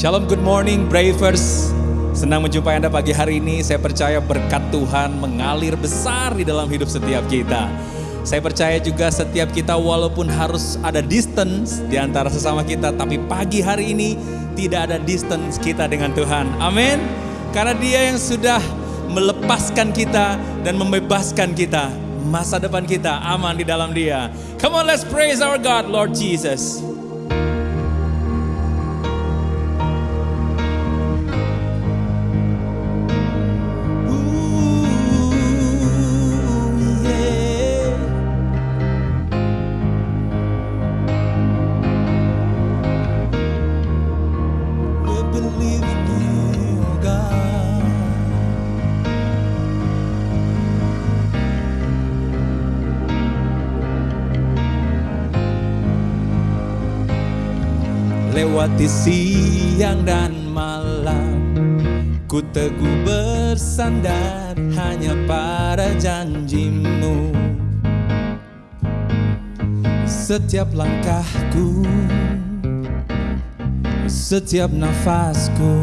Shalom, good morning Bravers. Senang menjumpai Anda pagi hari ini. Saya percaya berkat Tuhan mengalir besar di dalam hidup setiap kita. Saya percaya juga setiap kita walaupun harus ada distance di antara sesama kita, tapi pagi hari ini tidak ada distance kita dengan Tuhan. Amin. Karena Dia yang sudah melepaskan kita dan membebaskan kita. Masa depan kita aman di dalam Dia. Come on, let's praise our God, Lord Jesus. Lewati siang dan malam. Ku teguh bersandar hanya pada janjimu. Setiap langkahku Setiap nafasku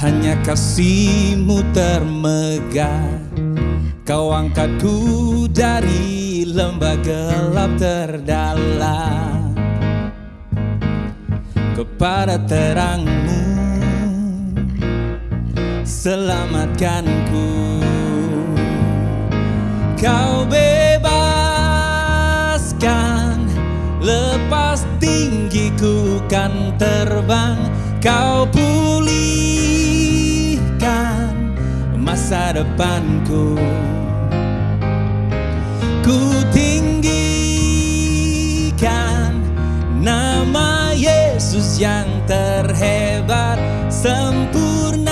Hanya kasihmu termegah. Kau angkatku dari lembah gelap terdalam Kepada terangmu. Selamatkanku. Kau bebaskan Lepas tinggiku kan terbang. Kau pulihkan Masa depanku yang terhebat Sempurnalah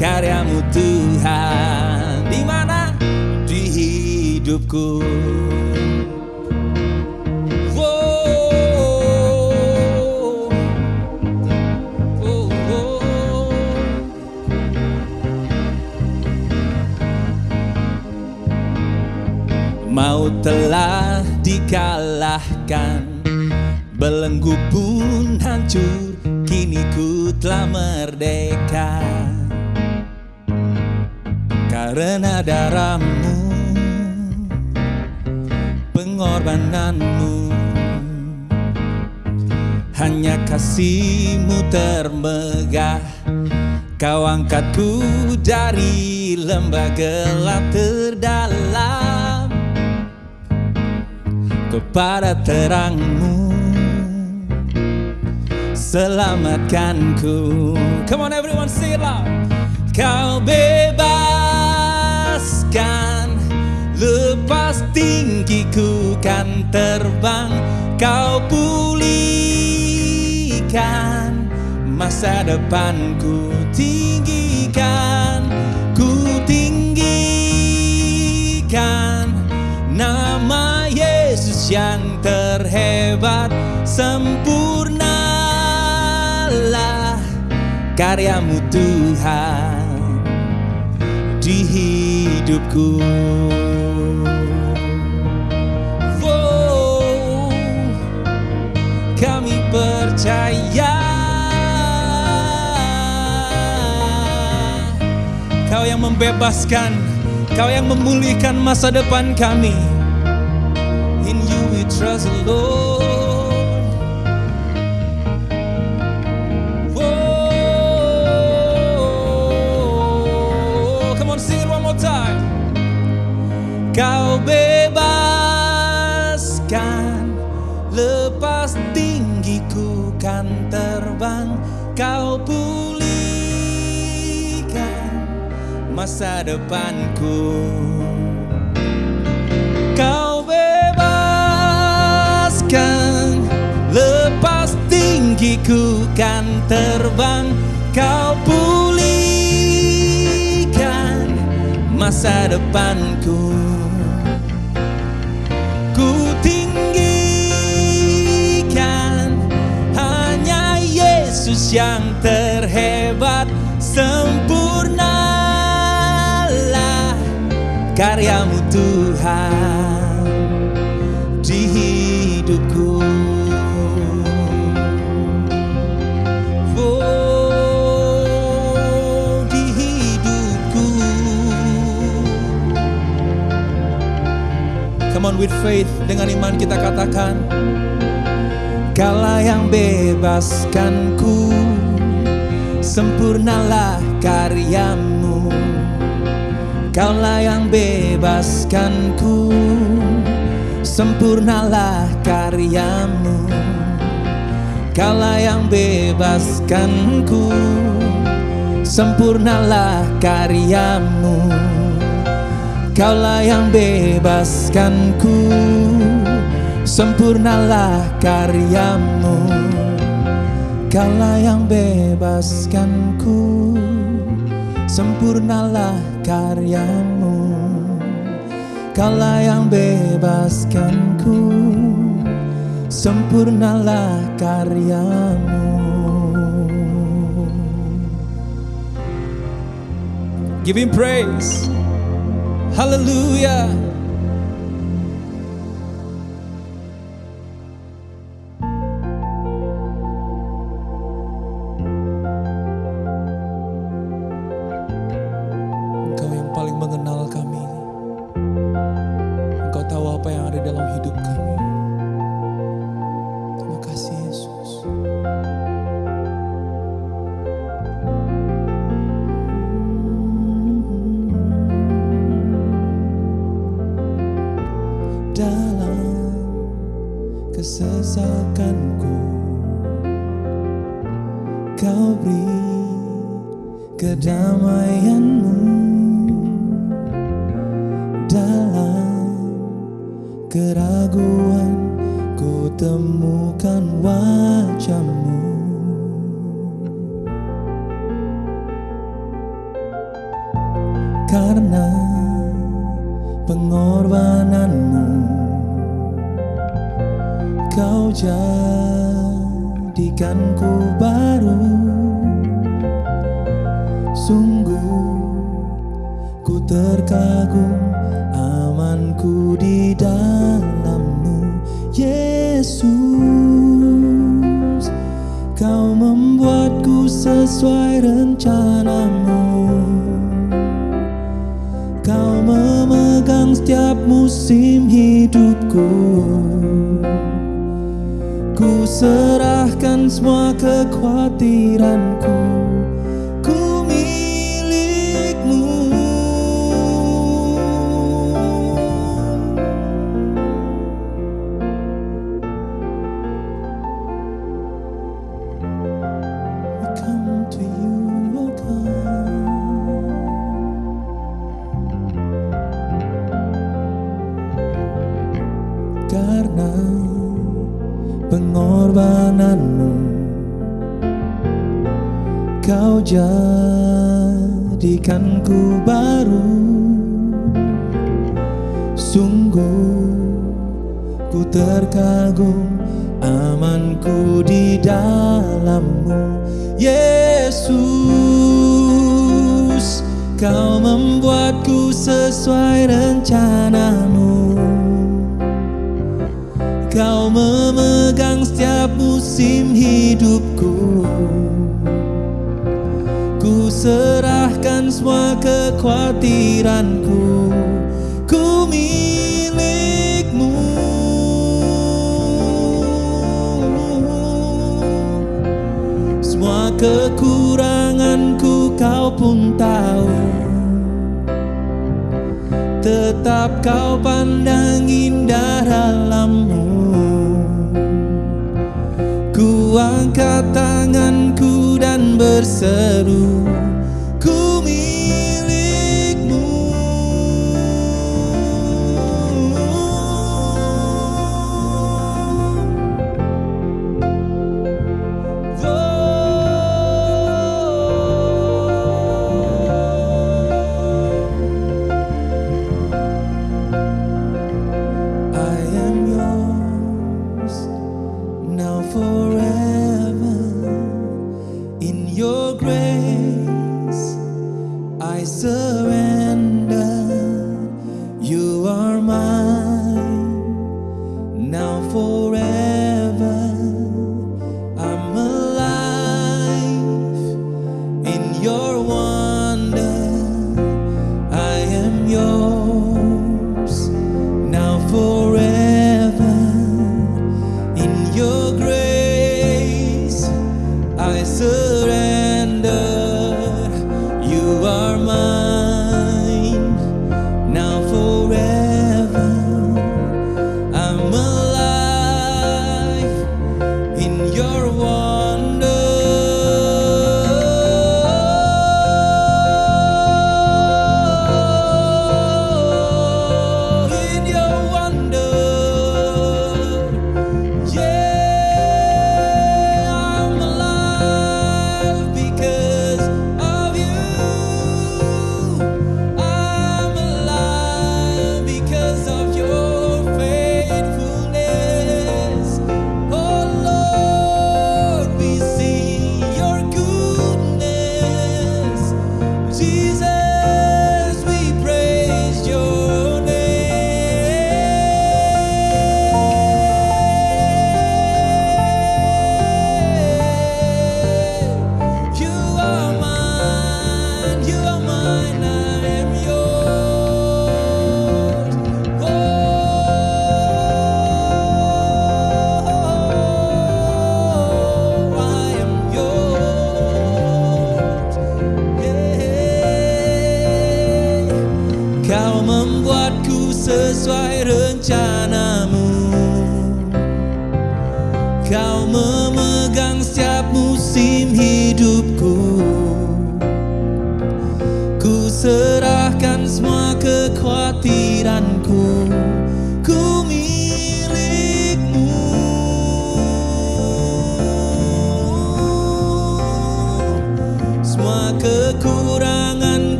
karyamu Tuhan. Di mana? Di hidupku. Mau telah dikalahkan Belenggu pun hancur Kini ku telah merdeka. Karena darahmu Pengorbananmu Hanya kasihmu termegah. Kau angkatku dari lembah gelap terdalam. Kepada terangmu Selamatkanku Come on everyone sing it loud. Kau bebaskan Lepas tinggiku kan terbang. Kau pulihkan Masa depanku tinggikan Ku tinggikan Nama Yesus yang terhebat. Sempurnalah karyamu Tuhan Di hidupku. Wow, kami percaya Kau yang membebaskan Kau yang memulihkan masa depan kami. In you we trust Lord Kau bebaskan Lepas tinggiku kan terbang. Kau pulihkan Masa depanku. Kau bebaskan Lepas tinggiku kan terbang. Kau pulihkan Masa depanku yang terhebat sempurnalah karyamu Tuhan di hidupku. Oh, with faith dengan iman kita katakan Kala yang bebaskan ku, Sempurnalah karyamu Kaulah yang bebaskan ku, Sempurnalah karyamu Kaulah yang bebaskan ku, Sempurnalah karyamu Kaulah yang bebaskan ku. Sempurnalah karyamu Kala yang bebaskan ku. Sempurnalah karyamu Kala yang bebaskan ku. Sempurnalah karyamu Give him praise Hallelujah setiap musim hidupku Ku serahkan semua kekhawatiranku.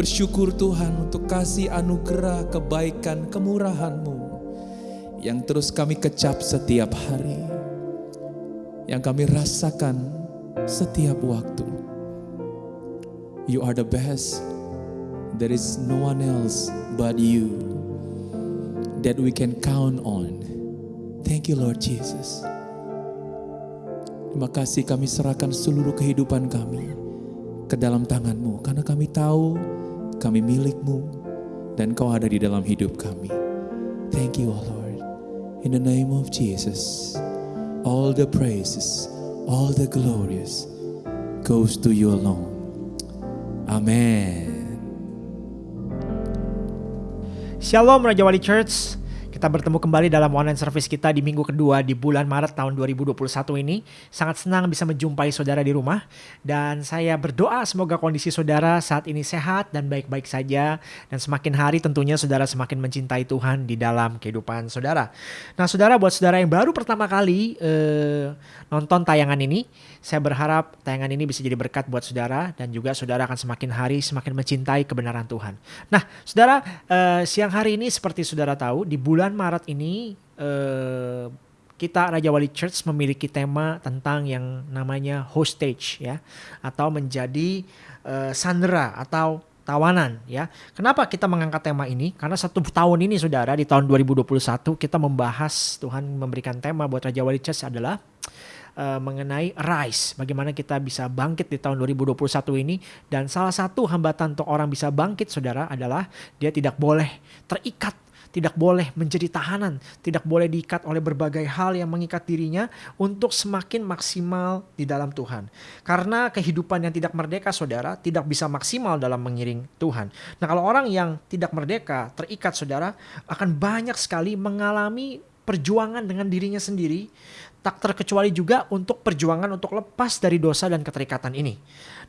Bersyukur Tuhan untuk kasih anugerah, kebaikan, kemurahan-Mu yang terus kami kecap setiap hari, yang kami rasakan setiap waktu. You are the best. There is no one else but you that we can count on. Thank you Lord Jesus. Terima kasih kami serahkan seluruh kehidupan kami ke dalam tanganmu. Karena kami tahu kami milikmu dan kau ada di dalam hidup kami. Thank you oh Lord. In the name of Jesus, all the praises, all the glorious goes to you alone. Amen. Shalom Raja Wali Church. Kita bertemu kembali dalam online service kita di minggu kedua di bulan Maret tahun 2021 ini. Sangat senang bisa menjumpai saudara di rumah. Dan saya berdoa semoga kondisi saudara saat ini sehat dan baik-baik saja. Dan semakin hari tentunya saudara semakin mencintai Tuhan di dalam kehidupan saudara. Nah saudara buat saudara yang baru pertama kali eh, nonton tayangan ini. Saya berharap tayangan ini bisa jadi berkat buat saudara. Dan juga saudara akan semakin hari semakin mencintai kebenaran Tuhan. Nah saudara eh, siang hari ini seperti saudara tahu di bulan Maret ini eh, kita Raja Wali Church memiliki tema tentang yang namanya hostage ya atau menjadi eh, sandera atau tawanan ya. Kenapa kita mengangkat tema ini? Karena satu tahun ini saudara di tahun 2021 kita membahas Tuhan memberikan tema buat Raja Wali Church adalah uh, mengenai rise, bagaimana kita bisa bangkit di tahun 2021 ini dan salah satu hambatan untuk orang bisa bangkit saudara adalah dia tidak boleh terikat tidak boleh menjadi tahanan, tidak boleh diikat oleh berbagai hal yang mengikat dirinya untuk semakin maksimal di dalam Tuhan. Karena kehidupan yang tidak merdeka, saudara, tidak bisa maksimal dalam mengiring Tuhan. Nah, kalau orang yang tidak merdeka, terikat, saudara, akan banyak sekali mengalami perjuangan dengan dirinya sendiri, tak terkecuali juga untuk perjuangan untuk lepas dari dosa dan keterikatan ini.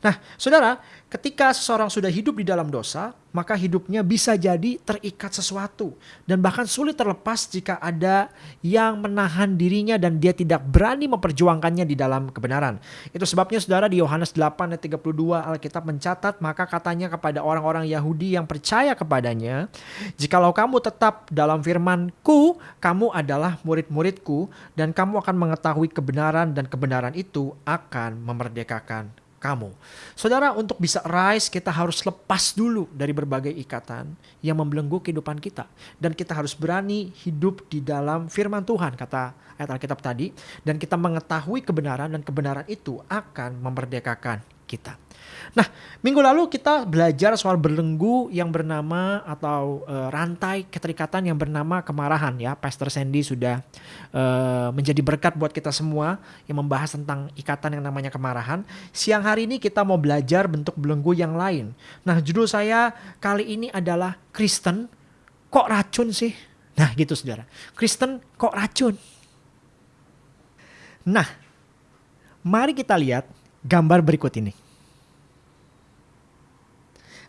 Nah, saudara, ketika seseorang sudah hidup di dalam dosa, maka hidupnya bisa jadi terikat sesuatu dan bahkan sulit terlepas jika ada yang menahan dirinya dan dia tidak berani memperjuangkannya di dalam kebenaran. Itu sebabnya saudara di Yohanes 8 ayat 32 Alkitab mencatat maka katanya kepada orang-orang Yahudi yang percaya kepadanya, jikalau kamu tetap dalam firmanku, kamu adalah murid-muridku dan kamu akan mengetahui kebenaran dan kebenaran itu akan memerdekakan kamu. Saudara, untuk bisa rise kita harus lepas dulu dari berbagai ikatan yang membelenggu kehidupan kita. Dan kita harus berani hidup di dalam firman Tuhan, kata ayat Alkitab tadi. Dan kita mengetahui kebenaran dan kebenaran itu akan memerdekakan kita. Nah, minggu lalu kita belajar soal belenggu yang bernama atau uh, rantai keterikatan yang bernama kemarahan ya. Pastor Sandy sudah uh, menjadi berkat buat kita semua yang membahas tentang ikatan yang namanya kemarahan. Siang hari ini kita mau belajar bentuk belenggu yang lain. Nah, judul saya kali ini adalah Kristen kok racun sih? Nah, gitu Saudara. Kristen kok racun? Nah, mari kita lihat gambar berikut ini.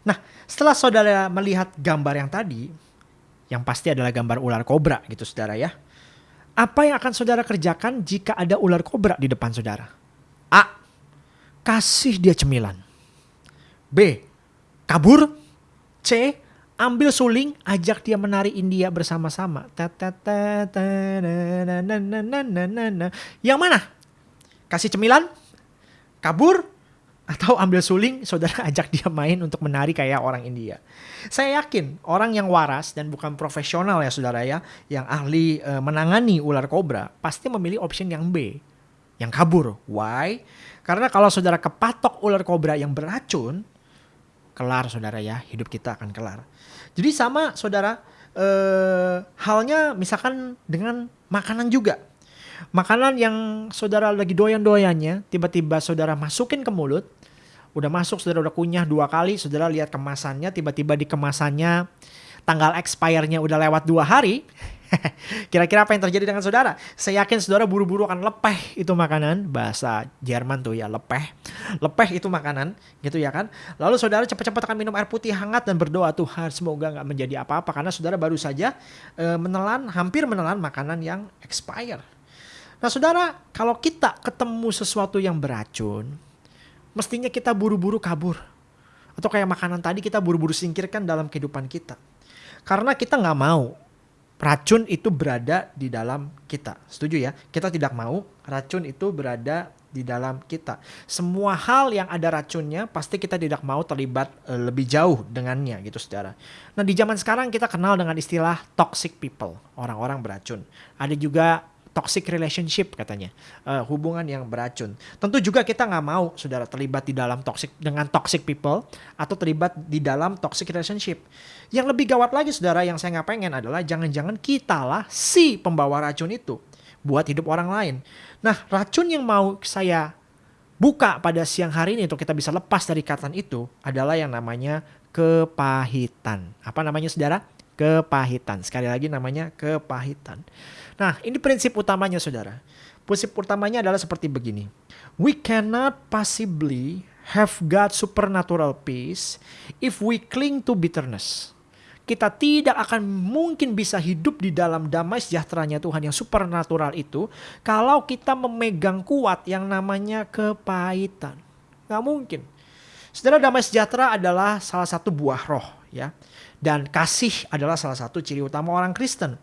Nah, setelah saudara melihat gambar yang tadi, yang pasti adalah gambar ular kobra gitu saudara ya. Apa yang akan saudara kerjakan jika ada ular kobra di depan saudara? A. Kasih dia cemilan. B. Kabur. C. Ambil suling, ajak dia menari India bersama-sama. Yang mana? Kasih cemilan? Kabur? Atau ambil suling saudara ajak dia main untuk menari kayak orang India. Saya yakin orang yang waras dan bukan profesional ya saudara ya, yang ahli e, menangani ular kobra pasti memilih option yang B, yang kabur. Why? Karena kalau saudara kepatok ular kobra yang beracun, kelar saudara ya, hidup kita akan kelar. Jadi sama saudara, e, halnya misalkan dengan makanan juga makanan yang saudara lagi doyan-doyannya, tiba-tiba saudara masukin ke mulut, udah masuk, saudara udah kunyah dua kali, saudara lihat kemasannya, tiba-tiba di kemasannya tanggal expire-nya udah lewat dua hari, Kira-kira apa yang terjadi dengan saudara? Saya yakin saudara buru-buru akan lepeh itu makanan. Bahasa Jerman tuh ya lepeh. Lepeh itu makanan gitu ya kan. Lalu saudara cepat-cepat akan minum air putih hangat dan berdoa Tuhan semoga nggak menjadi apa-apa. Karena saudara baru saja e, menelan, hampir menelan makanan yang expire. Nah saudara, kalau kita ketemu sesuatu yang beracun, mestinya kita buru-buru kabur. Atau kayak makanan tadi kita buru-buru singkirkan dalam kehidupan kita. Karena kita nggak mau racun itu berada di dalam kita. Setuju ya? Kita tidak mau racun itu berada di dalam kita. Semua hal yang ada racunnya pasti kita tidak mau terlibat uh, lebih jauh dengannya gitu saudara. Nah di zaman sekarang kita kenal dengan istilah toxic people, orang-orang beracun. Ada juga toxic relationship katanya. Uh, hubungan yang beracun. Tentu juga kita nggak mau saudara terlibat di dalam toxic dengan toxic people atau terlibat di dalam toxic relationship. Yang lebih gawat lagi saudara yang saya nggak pengen adalah jangan-jangan kita lah si pembawa racun itu buat hidup orang lain. Nah racun yang mau saya buka pada siang hari ini untuk kita bisa lepas dari ikatan itu adalah yang namanya kepahitan. Apa namanya saudara kepahitan. Sekali lagi namanya kepahitan. Nah, ini prinsip utamanya Saudara. Prinsip utamanya adalah seperti begini. We cannot possibly have God supernatural peace if we cling to bitterness. Kita tidak akan mungkin bisa hidup di dalam damai sejahteranya Tuhan yang supernatural itu kalau kita memegang kuat yang namanya kepahitan. Gak mungkin. Saudara damai sejahtera adalah salah satu buah roh ya. Dan kasih adalah salah satu ciri utama orang Kristen.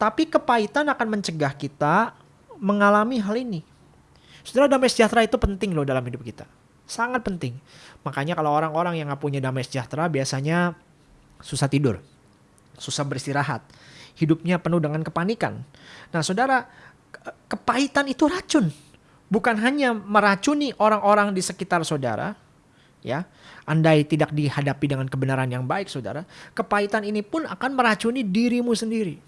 Tapi kepahitan akan mencegah kita mengalami hal ini. Saudara damai sejahtera itu penting loh dalam hidup kita. Sangat penting. Makanya kalau orang-orang yang gak punya damai sejahtera biasanya susah tidur. Susah beristirahat. Hidupnya penuh dengan kepanikan. Nah saudara, kepahitan itu racun. Bukan hanya meracuni orang-orang di sekitar saudara, ya. Andai tidak dihadapi dengan kebenaran yang baik, Saudara, kepahitan ini pun akan meracuni dirimu sendiri.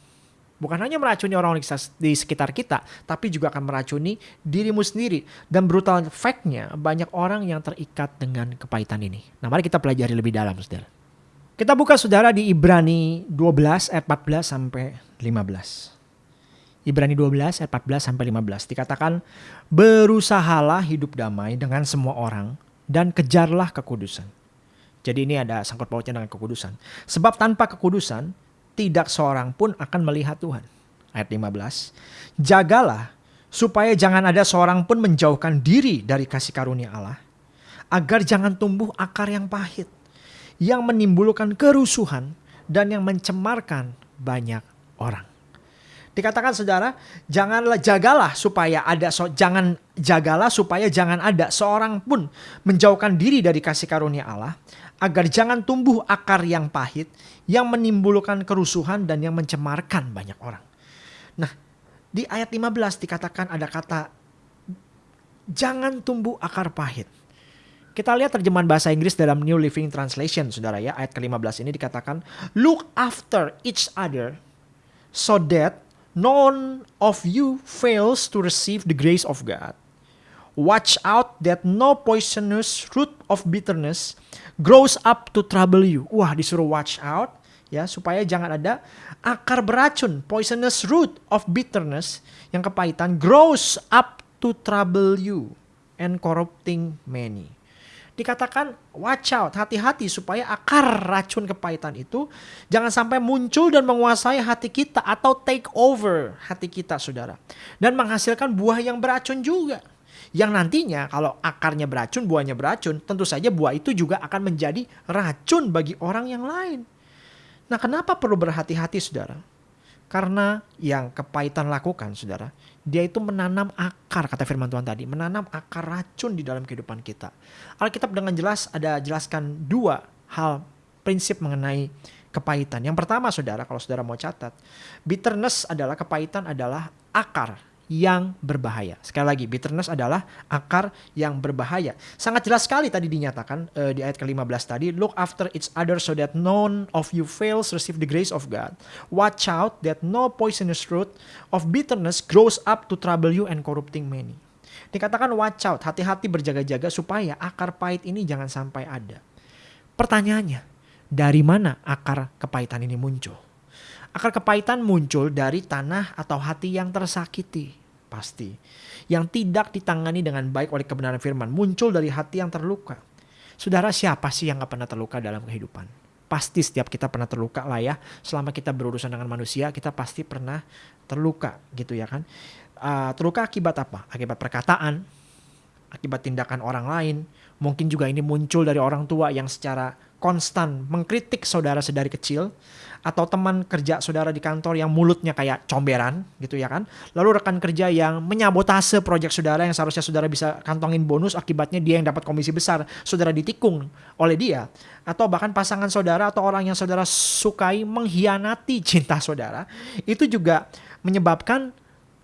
Bukan hanya meracuni orang di sekitar kita, tapi juga akan meracuni dirimu sendiri. Dan brutal fact-nya banyak orang yang terikat dengan kepahitan ini. Nah mari kita pelajari lebih dalam saudara. Kita buka saudara di Ibrani 12 ayat 14 sampai 15. Ibrani 12 ayat 14 sampai 15 dikatakan berusahalah hidup damai dengan semua orang dan kejarlah kekudusan. Jadi ini ada sangkut pautnya dengan kekudusan. Sebab tanpa kekudusan tidak seorang pun akan melihat Tuhan. Ayat 15. Jagalah supaya jangan ada seorang pun menjauhkan diri dari kasih karunia Allah. Agar jangan tumbuh akar yang pahit. Yang menimbulkan kerusuhan dan yang mencemarkan banyak orang. Dikatakan saudara, janganlah jagalah supaya ada so, jangan jagalah supaya jangan ada seorang pun menjauhkan diri dari kasih karunia Allah agar jangan tumbuh akar yang pahit yang menimbulkan kerusuhan dan yang mencemarkan banyak orang. Nah, di ayat 15 dikatakan ada kata jangan tumbuh akar pahit. Kita lihat terjemahan bahasa Inggris dalam New Living Translation, saudara ya. Ayat ke-15 ini dikatakan, Look after each other so that none of you fails to receive the grace of God. Watch out that no poisonous root of bitterness grows up to trouble you. Wah, disuruh watch out ya supaya jangan ada akar beracun, poisonous root of bitterness yang kepahitan grows up to trouble you and corrupting many dikatakan watch out, hati-hati supaya akar racun kepahitan itu jangan sampai muncul dan menguasai hati kita atau take over hati kita saudara. Dan menghasilkan buah yang beracun juga. Yang nantinya kalau akarnya beracun, buahnya beracun, tentu saja buah itu juga akan menjadi racun bagi orang yang lain. Nah kenapa perlu berhati-hati saudara? Karena yang kepahitan lakukan saudara, dia itu menanam akar, kata firman Tuhan tadi, menanam akar racun di dalam kehidupan kita. Alkitab dengan jelas ada jelaskan dua hal prinsip mengenai kepahitan. Yang pertama saudara, kalau saudara mau catat, bitterness adalah kepahitan adalah akar yang berbahaya. Sekali lagi, bitterness adalah akar yang berbahaya. Sangat jelas sekali tadi dinyatakan uh, di ayat ke-15 tadi, look after each other so that none of you fails receive the grace of God. Watch out that no poisonous root of bitterness grows up to trouble you and corrupting many. Dikatakan watch out, hati-hati berjaga-jaga supaya akar pahit ini jangan sampai ada. Pertanyaannya, dari mana akar kepahitan ini muncul? Akar kepahitan muncul dari tanah atau hati yang tersakiti. Pasti. Yang tidak ditangani dengan baik oleh kebenaran firman. Muncul dari hati yang terluka. Saudara siapa sih yang gak pernah terluka dalam kehidupan? Pasti setiap kita pernah terluka lah ya. Selama kita berurusan dengan manusia kita pasti pernah terluka gitu ya kan. Uh, terluka akibat apa? Akibat perkataan, akibat tindakan orang lain. Mungkin juga ini muncul dari orang tua yang secara konstan mengkritik saudara sedari kecil atau teman kerja saudara di kantor yang mulutnya kayak comberan gitu ya kan. Lalu rekan kerja yang menyabotase proyek saudara yang seharusnya saudara bisa kantongin bonus akibatnya dia yang dapat komisi besar, saudara ditikung oleh dia. Atau bahkan pasangan saudara atau orang yang saudara sukai mengkhianati cinta saudara. Itu juga menyebabkan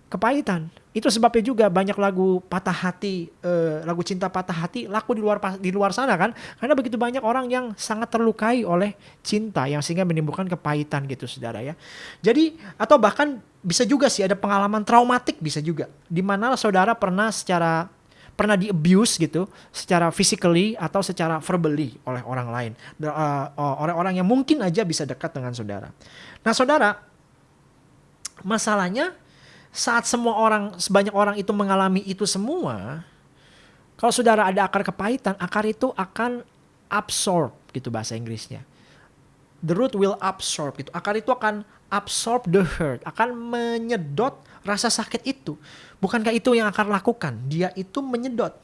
kepahitan itu sebabnya juga banyak lagu patah hati, uh, lagu cinta patah hati laku di luar di luar sana kan, karena begitu banyak orang yang sangat terlukai oleh cinta yang sehingga menimbulkan kepahitan gitu saudara ya. Jadi atau bahkan bisa juga sih ada pengalaman traumatik bisa juga, di mana saudara pernah secara pernah di abuse gitu, secara physically atau secara verbally oleh orang lain, uh, orang-orang yang mungkin aja bisa dekat dengan saudara. Nah saudara, masalahnya saat semua orang, sebanyak orang itu mengalami itu semua, kalau saudara ada akar kepahitan, akar itu akan absorb gitu bahasa Inggrisnya. The root will absorb gitu. Akar itu akan absorb the hurt, akan menyedot rasa sakit itu. Bukankah itu yang akar lakukan? Dia itu menyedot.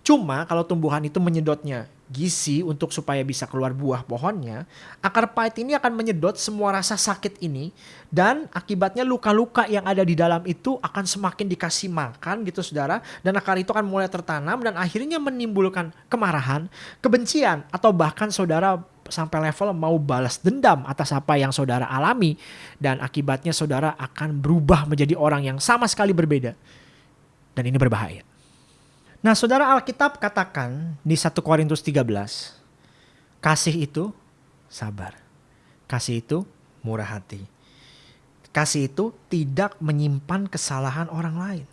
Cuma kalau tumbuhan itu menyedotnya gizi untuk supaya bisa keluar buah pohonnya, akar pahit ini akan menyedot semua rasa sakit ini dan akibatnya luka-luka yang ada di dalam itu akan semakin dikasih makan gitu saudara dan akar itu akan mulai tertanam dan akhirnya menimbulkan kemarahan, kebencian atau bahkan saudara sampai level mau balas dendam atas apa yang saudara alami dan akibatnya saudara akan berubah menjadi orang yang sama sekali berbeda. Dan ini berbahaya. Nah, Saudara Alkitab katakan di 1 Korintus 13, kasih itu sabar. Kasih itu murah hati. Kasih itu tidak menyimpan kesalahan orang lain.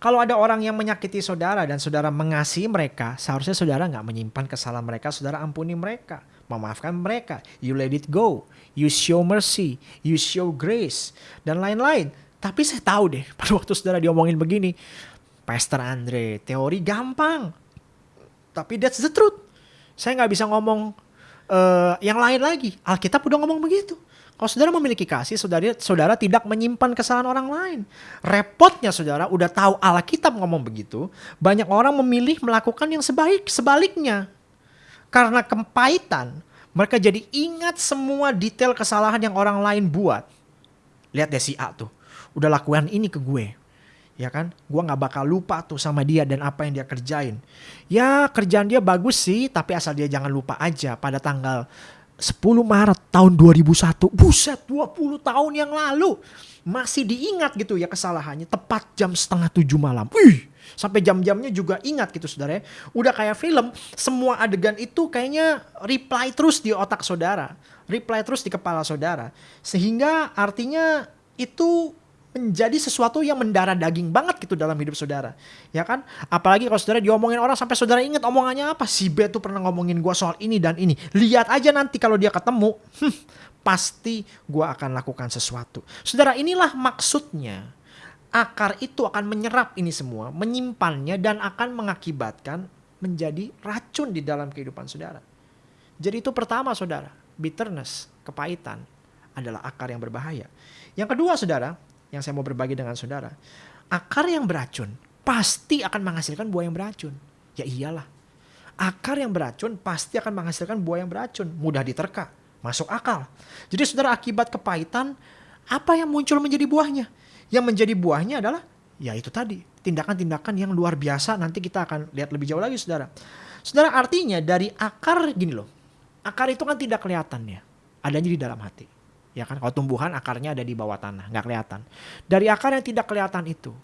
Kalau ada orang yang menyakiti saudara dan saudara mengasihi mereka, seharusnya saudara nggak menyimpan kesalahan mereka, saudara ampuni mereka, memaafkan mereka. You let it go, you show mercy, you show grace, dan lain-lain. Tapi saya tahu deh, pada waktu saudara diomongin begini, Pastor Andre, teori gampang. Tapi that's the truth. Saya nggak bisa ngomong uh, yang lain lagi. Alkitab udah ngomong begitu. Kalau saudara memiliki kasih, saudara, saudara tidak menyimpan kesalahan orang lain. Repotnya saudara udah tahu Alkitab ngomong begitu, banyak orang memilih melakukan yang sebaik sebaliknya. Karena kepahitan, mereka jadi ingat semua detail kesalahan yang orang lain buat. Lihat deh si A tuh, udah lakukan ini ke gue ya kan gue nggak bakal lupa tuh sama dia dan apa yang dia kerjain ya kerjaan dia bagus sih tapi asal dia jangan lupa aja pada tanggal 10 Maret tahun 2001 buset 20 tahun yang lalu masih diingat gitu ya kesalahannya tepat jam setengah tujuh malam wih Sampai jam-jamnya juga ingat gitu saudara ya. Udah kayak film, semua adegan itu kayaknya reply terus di otak saudara. Reply terus di kepala saudara. Sehingga artinya itu menjadi sesuatu yang mendarah daging banget gitu dalam hidup saudara. Ya kan? Apalagi kalau saudara diomongin orang sampai saudara ingat omongannya apa. Si B tuh pernah ngomongin gue soal ini dan ini. Lihat aja nanti kalau dia ketemu. Hmm, pasti gue akan lakukan sesuatu. Saudara inilah maksudnya. Akar itu akan menyerap ini semua. Menyimpannya dan akan mengakibatkan menjadi racun di dalam kehidupan saudara. Jadi itu pertama saudara. Bitterness, kepahitan adalah akar yang berbahaya. Yang kedua saudara, yang saya mau berbagi dengan saudara. Akar yang beracun pasti akan menghasilkan buah yang beracun. Ya iyalah. Akar yang beracun pasti akan menghasilkan buah yang beracun. Mudah diterka, masuk akal. Jadi saudara akibat kepahitan, apa yang muncul menjadi buahnya? Yang menjadi buahnya adalah ya itu tadi. Tindakan-tindakan yang luar biasa nanti kita akan lihat lebih jauh lagi saudara. Saudara artinya dari akar gini loh. Akar itu kan tidak kelihatan ya. Adanya di dalam hati ya kan kalau tumbuhan akarnya ada di bawah tanah nggak kelihatan dari akar yang tidak kelihatan itu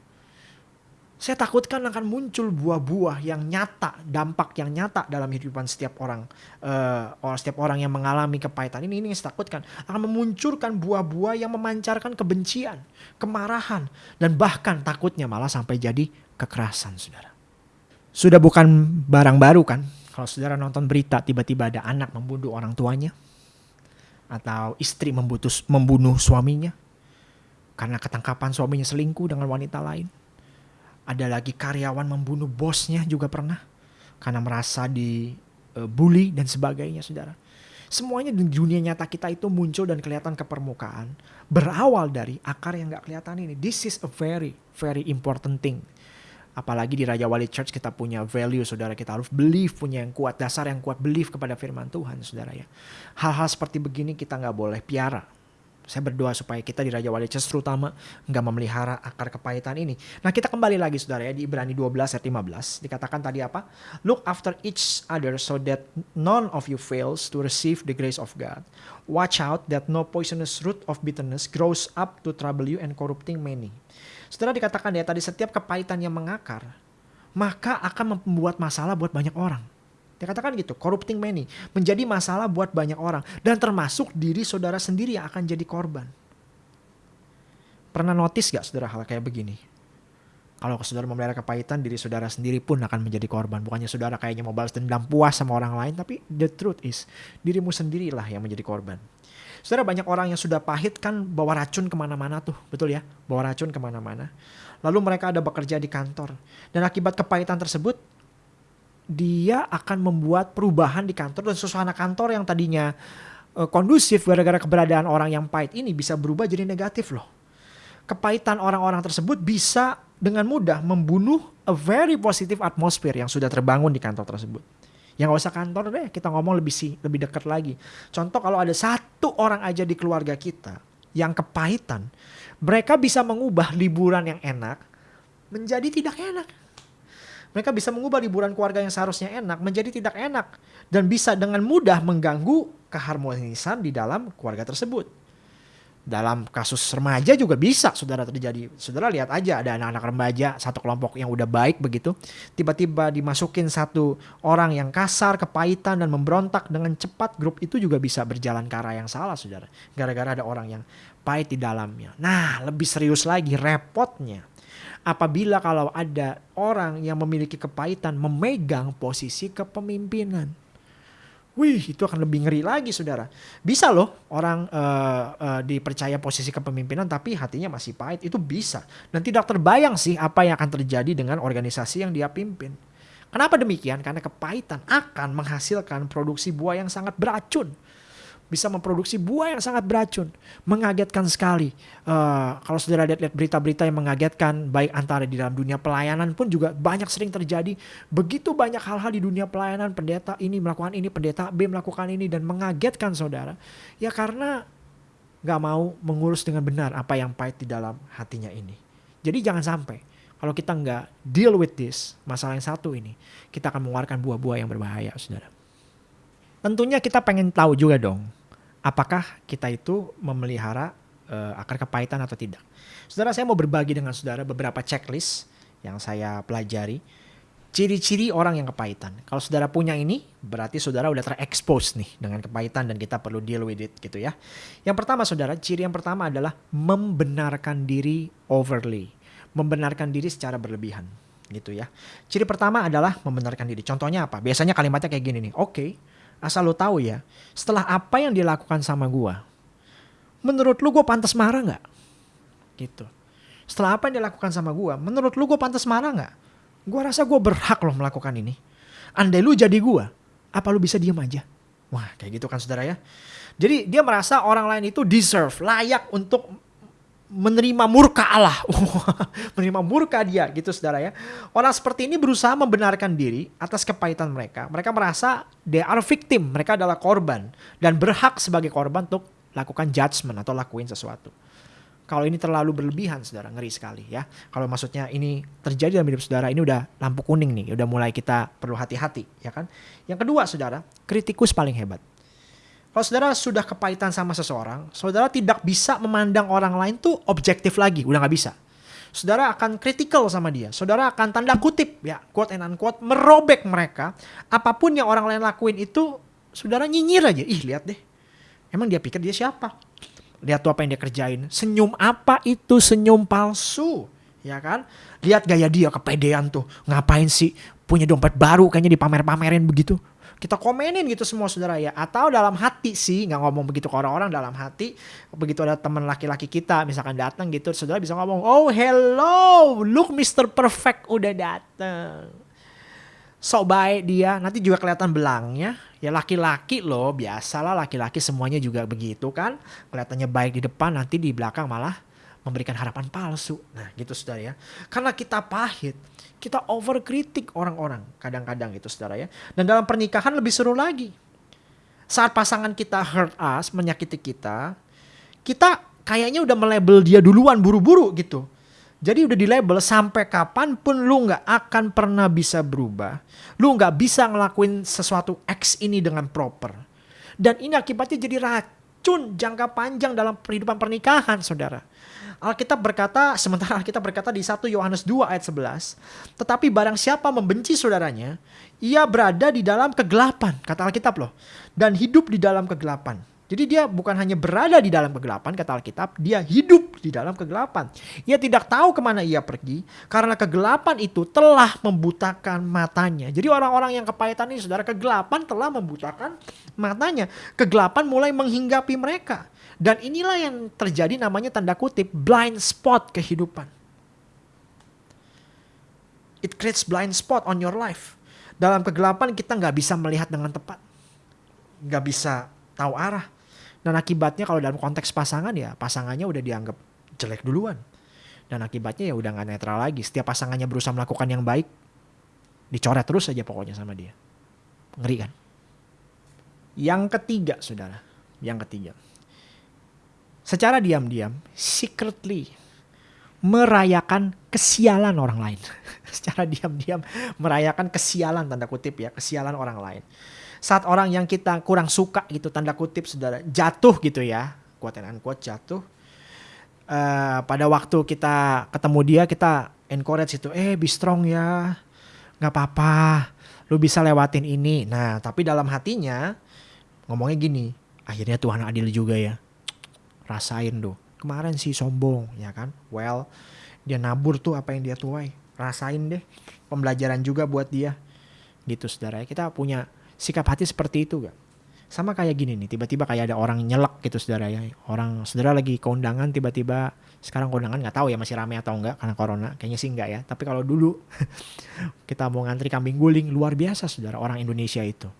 saya takutkan akan muncul buah-buah yang nyata, dampak yang nyata dalam kehidupan setiap orang, uh, setiap orang yang mengalami kepahitan ini. Ini yang saya takutkan akan memunculkan buah-buah yang memancarkan kebencian, kemarahan, dan bahkan takutnya malah sampai jadi kekerasan, saudara. Sudah bukan barang baru kan? Kalau saudara nonton berita tiba-tiba ada anak membunuh orang tuanya, atau istri membutuh, membunuh suaminya karena ketangkapan suaminya selingkuh dengan wanita lain. Ada lagi karyawan membunuh bosnya juga pernah karena merasa dibully dan sebagainya, saudara. Semuanya di dunia nyata kita itu muncul dan kelihatan ke permukaan. Berawal dari akar yang gak kelihatan ini. This is a very, very important thing Apalagi di Raja Wali Church kita punya value saudara kita harus believe punya yang kuat dasar yang kuat believe kepada firman Tuhan saudara ya. Hal-hal seperti begini kita nggak boleh piara. Saya berdoa supaya kita di Raja Wali Church terutama nggak memelihara akar kepahitan ini. Nah kita kembali lagi saudara ya di Ibrani 12 ayat 15 dikatakan tadi apa? Look after each other so that none of you fails to receive the grace of God. Watch out that no poisonous root of bitterness grows up to trouble you and corrupting many. Setelah dikatakan ya tadi setiap kepahitan yang mengakar, maka akan membuat masalah buat banyak orang. Dikatakan gitu, corrupting many, menjadi masalah buat banyak orang dan termasuk diri saudara sendiri yang akan jadi korban. Pernah notice gak saudara hal kayak begini? Kalau saudara memelihara kepahitan, diri saudara sendiri pun akan menjadi korban. Bukannya saudara kayaknya mau balas dendam puas sama orang lain, tapi the truth is, dirimu sendirilah yang menjadi korban. Saudara banyak orang yang sudah pahit kan bawa racun ke mana-mana tuh, betul ya? Bawa racun ke mana-mana. Lalu mereka ada bekerja di kantor. Dan akibat kepahitan tersebut, dia akan membuat perubahan di kantor dan suasana kantor yang tadinya uh, kondusif gara-gara keberadaan orang yang pahit ini bisa berubah jadi negatif loh. Kepahitan orang-orang tersebut bisa dengan mudah membunuh a very positive atmosphere yang sudah terbangun di kantor tersebut. Yang gak usah kantor deh, kita ngomong lebih sih, lebih dekat lagi. Contoh kalau ada satu orang aja di keluarga kita yang kepahitan, mereka bisa mengubah liburan yang enak menjadi tidak enak. Mereka bisa mengubah liburan keluarga yang seharusnya enak menjadi tidak enak dan bisa dengan mudah mengganggu keharmonisan di dalam keluarga tersebut dalam kasus remaja juga bisa saudara terjadi. Saudara lihat aja ada anak-anak remaja satu kelompok yang udah baik begitu, tiba-tiba dimasukin satu orang yang kasar, kepahitan dan memberontak dengan cepat, grup itu juga bisa berjalan ke arah yang salah saudara. Gara-gara ada orang yang pahit di dalamnya. Nah lebih serius lagi repotnya. Apabila kalau ada orang yang memiliki kepahitan memegang posisi kepemimpinan Wih, itu akan lebih ngeri lagi, saudara. Bisa loh orang uh, uh, dipercaya posisi kepemimpinan, tapi hatinya masih pahit. Itu bisa. Dan tidak terbayang sih apa yang akan terjadi dengan organisasi yang dia pimpin. Kenapa demikian? Karena kepahitan akan menghasilkan produksi buah yang sangat beracun bisa memproduksi buah yang sangat beracun. Mengagetkan sekali. Uh, kalau saudara lihat-lihat berita-berita yang mengagetkan, baik antara di dalam dunia pelayanan pun juga banyak sering terjadi. Begitu banyak hal-hal di dunia pelayanan, pendeta ini melakukan ini, pendeta B melakukan ini, dan mengagetkan saudara. Ya karena gak mau mengurus dengan benar apa yang pahit di dalam hatinya ini. Jadi jangan sampai kalau kita nggak deal with this, masalah yang satu ini, kita akan mengeluarkan buah-buah yang berbahaya, saudara. Tentunya kita pengen tahu juga dong, apakah kita itu memelihara uh, akar kepahitan atau tidak. Saudara, saya mau berbagi dengan saudara beberapa checklist yang saya pelajari. Ciri-ciri orang yang kepahitan. Kalau saudara punya ini, berarti saudara udah terekspos nih dengan kepahitan dan kita perlu deal with it gitu ya. Yang pertama saudara, ciri yang pertama adalah membenarkan diri overly. Membenarkan diri secara berlebihan gitu ya. Ciri pertama adalah membenarkan diri. Contohnya apa? Biasanya kalimatnya kayak gini nih. Oke, okay, asal lo tahu ya, setelah apa yang dilakukan sama gua, menurut lu gue pantas marah nggak? Gitu. Setelah apa yang dilakukan sama gua, menurut lu gue pantas marah nggak? Gue rasa gue berhak loh melakukan ini. Andai lu jadi gue, apa lu bisa diem aja? Wah kayak gitu kan saudara ya. Jadi dia merasa orang lain itu deserve, layak untuk menerima murka Allah. menerima murka dia gitu saudara ya. Orang seperti ini berusaha membenarkan diri atas kepahitan mereka. Mereka merasa they are victim, mereka adalah korban. Dan berhak sebagai korban untuk lakukan judgment atau lakuin sesuatu. Kalau ini terlalu berlebihan, saudara, ngeri sekali ya. Kalau maksudnya ini terjadi dalam hidup saudara, ini udah lampu kuning nih, udah mulai kita perlu hati-hati, ya kan? Yang kedua, saudara, kritikus paling hebat. Kalau saudara sudah kepahitan sama seseorang, saudara tidak bisa memandang orang lain tuh objektif lagi, udah nggak bisa. Saudara akan kritikal sama dia. Saudara akan tanda kutip ya, quote and unquote, merobek mereka. Apa pun yang orang lain lakuin itu, saudara nyinyir aja. Ih lihat deh, emang dia pikir dia siapa? Lihat tuh apa yang dia kerjain. Senyum apa itu senyum palsu. Ya kan? Lihat gaya dia kepedean tuh. Ngapain sih punya dompet baru kayaknya dipamer-pamerin begitu. Kita komenin gitu semua saudara ya. Atau dalam hati sih, nggak ngomong begitu ke orang-orang dalam hati. Begitu ada teman laki-laki kita misalkan datang gitu, saudara bisa ngomong, oh hello, look Mr. Perfect udah datang. Sok baik dia, nanti juga kelihatan belangnya Ya laki-laki loh, biasalah laki-laki semuanya juga begitu kan. Kelihatannya baik di depan, nanti di belakang malah memberikan harapan palsu. Nah gitu saudara ya. Karena kita pahit, kita overkritik orang-orang kadang-kadang itu saudara ya. Dan dalam pernikahan lebih seru lagi. Saat pasangan kita hurt us, menyakiti kita, kita kayaknya udah melabel dia duluan buru-buru gitu. Jadi udah di label sampai kapan pun lu nggak akan pernah bisa berubah. Lu nggak bisa ngelakuin sesuatu X ini dengan proper. Dan ini akibatnya jadi racun jangka panjang dalam kehidupan pernikahan saudara. Alkitab berkata, sementara Alkitab berkata di 1 Yohanes 2 ayat 11. Tetapi barang siapa membenci saudaranya, ia berada di dalam kegelapan. Kata Alkitab loh. Dan hidup di dalam kegelapan. Jadi dia bukan hanya berada di dalam kegelapan, kata Alkitab, dia hidup di dalam kegelapan. Ia tidak tahu ke mana ia pergi, karena kegelapan itu telah membutakan matanya. Jadi orang-orang yang kepahitan ini, saudara, kegelapan telah membutakan matanya. Kegelapan mulai menghinggapi mereka. Dan inilah yang terjadi namanya tanda kutip blind spot kehidupan. It creates blind spot on your life. Dalam kegelapan kita nggak bisa melihat dengan tepat. Nggak bisa tahu arah dan akibatnya kalau dalam konteks pasangan ya pasangannya udah dianggap jelek duluan. Dan akibatnya ya udah gak netral lagi. Setiap pasangannya berusaha melakukan yang baik, dicoret terus aja pokoknya sama dia. Ngeri kan? Yang ketiga saudara, yang ketiga. Secara diam-diam, secretly merayakan kesialan orang lain. Secara diam-diam merayakan kesialan tanda kutip ya, kesialan orang lain. Saat orang yang kita kurang suka gitu tanda kutip saudara jatuh gitu ya quote and unquote jatuh uh, pada waktu kita ketemu dia kita encourage itu eh be strong ya nggak apa-apa lu bisa lewatin ini. Nah tapi dalam hatinya ngomongnya gini akhirnya Tuhan adil juga ya rasain tuh kemarin sih sombong ya kan well dia nabur tuh apa yang dia tuai rasain deh pembelajaran juga buat dia gitu saudara kita punya sikap hati seperti itu gak? Sama kayak gini nih, tiba-tiba kayak ada orang nyelak gitu saudara ya. Orang saudara lagi keundangan tiba-tiba sekarang keundangan nggak tahu ya masih ramai atau enggak karena corona. Kayaknya sih enggak ya. Tapi kalau dulu kita mau ngantri kambing guling luar biasa saudara orang Indonesia itu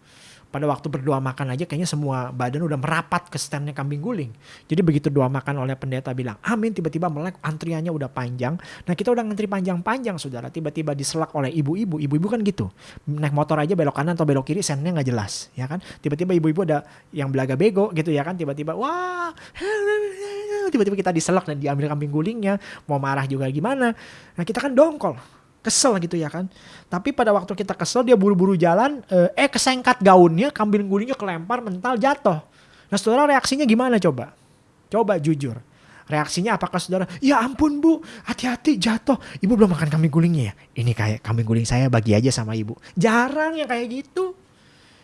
pada waktu berdoa makan aja kayaknya semua badan udah merapat ke standnya kambing guling. Jadi begitu doa makan oleh pendeta bilang amin tiba-tiba melek antriannya udah panjang. Nah kita udah ngantri panjang-panjang saudara tiba-tiba diselak oleh ibu-ibu. Ibu-ibu kan gitu naik motor aja belok kanan atau belok kiri sennya nggak jelas ya kan. Tiba-tiba ibu-ibu ada yang belaga bego gitu ya kan tiba-tiba wah tiba-tiba kita diselak dan diambil kambing gulingnya mau marah juga gimana. Nah kita kan dongkol kesel gitu ya kan. Tapi pada waktu kita kesel dia buru-buru jalan, eh, eh kesengkat gaunnya, kambing gulingnya kelempar mental jatuh. Nah saudara reaksinya gimana coba? Coba jujur. Reaksinya apakah saudara, ya ampun bu, hati-hati jatuh. Ibu belum makan kambing gulingnya ya? Ini kayak kambing guling saya bagi aja sama ibu. Jarang yang kayak gitu.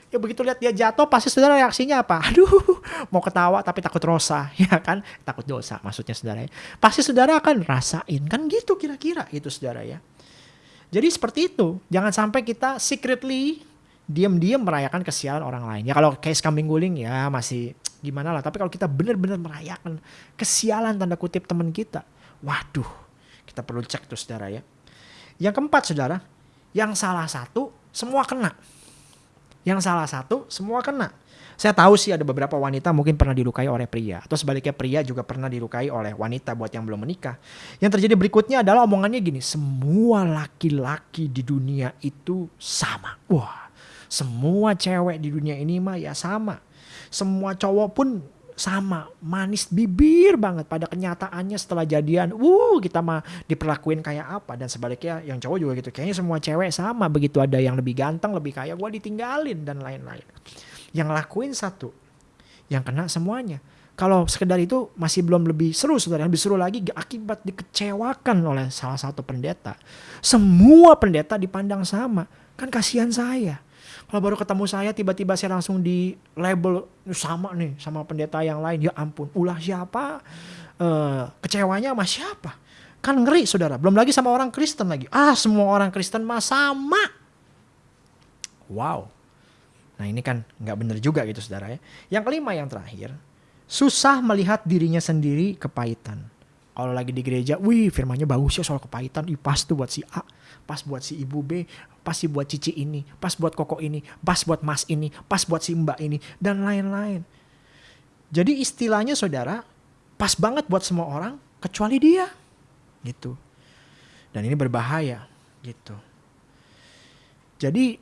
Ya begitu lihat dia jatuh pasti saudara reaksinya apa? Aduh mau ketawa tapi takut rosa ya kan? Takut dosa maksudnya saudara ya. Pasti saudara akan rasain kan gitu kira-kira itu saudara ya. Jadi seperti itu. Jangan sampai kita secretly diam-diam merayakan kesialan orang lain. Ya kalau case kambing guling ya masih gimana lah. Tapi kalau kita benar-benar merayakan kesialan tanda kutip teman kita. Waduh kita perlu cek tuh saudara ya. Yang keempat saudara. Yang salah satu semua kena. Yang salah satu semua kena. Saya tahu sih ada beberapa wanita mungkin pernah dilukai oleh pria atau sebaliknya pria juga pernah dilukai oleh wanita buat yang belum menikah. Yang terjadi berikutnya adalah omongannya gini, semua laki-laki di dunia itu sama. Wah, semua cewek di dunia ini mah ya sama. Semua cowok pun sama manis bibir banget pada kenyataannya setelah jadian uh kita mah diperlakuin kayak apa dan sebaliknya yang cowok juga gitu kayaknya semua cewek sama begitu ada yang lebih ganteng lebih kaya gue ditinggalin dan lain-lain yang lakuin satu yang kena semuanya kalau sekedar itu masih belum lebih seru saudara lebih seru lagi akibat dikecewakan oleh salah satu pendeta semua pendeta dipandang sama kan kasihan saya kalau baru ketemu saya tiba-tiba saya langsung di label sama nih sama pendeta yang lain. Ya ampun, ulah siapa? Uh, kecewanya sama siapa? Kan ngeri saudara. Belum lagi sama orang Kristen lagi. Ah semua orang Kristen mah sama. Wow. Nah ini kan nggak bener juga gitu saudara ya. Yang kelima yang terakhir. Susah melihat dirinya sendiri kepahitan. Kalau lagi di gereja, wih firmannya bagus ya soal kepahitan. Ih pas tuh buat si A pas buat si ibu B, pas si buat cici ini, pas buat koko ini, pas buat mas ini, pas buat si mbak ini, dan lain-lain. Jadi istilahnya saudara, pas banget buat semua orang, kecuali dia. Gitu. Dan ini berbahaya. Gitu. Jadi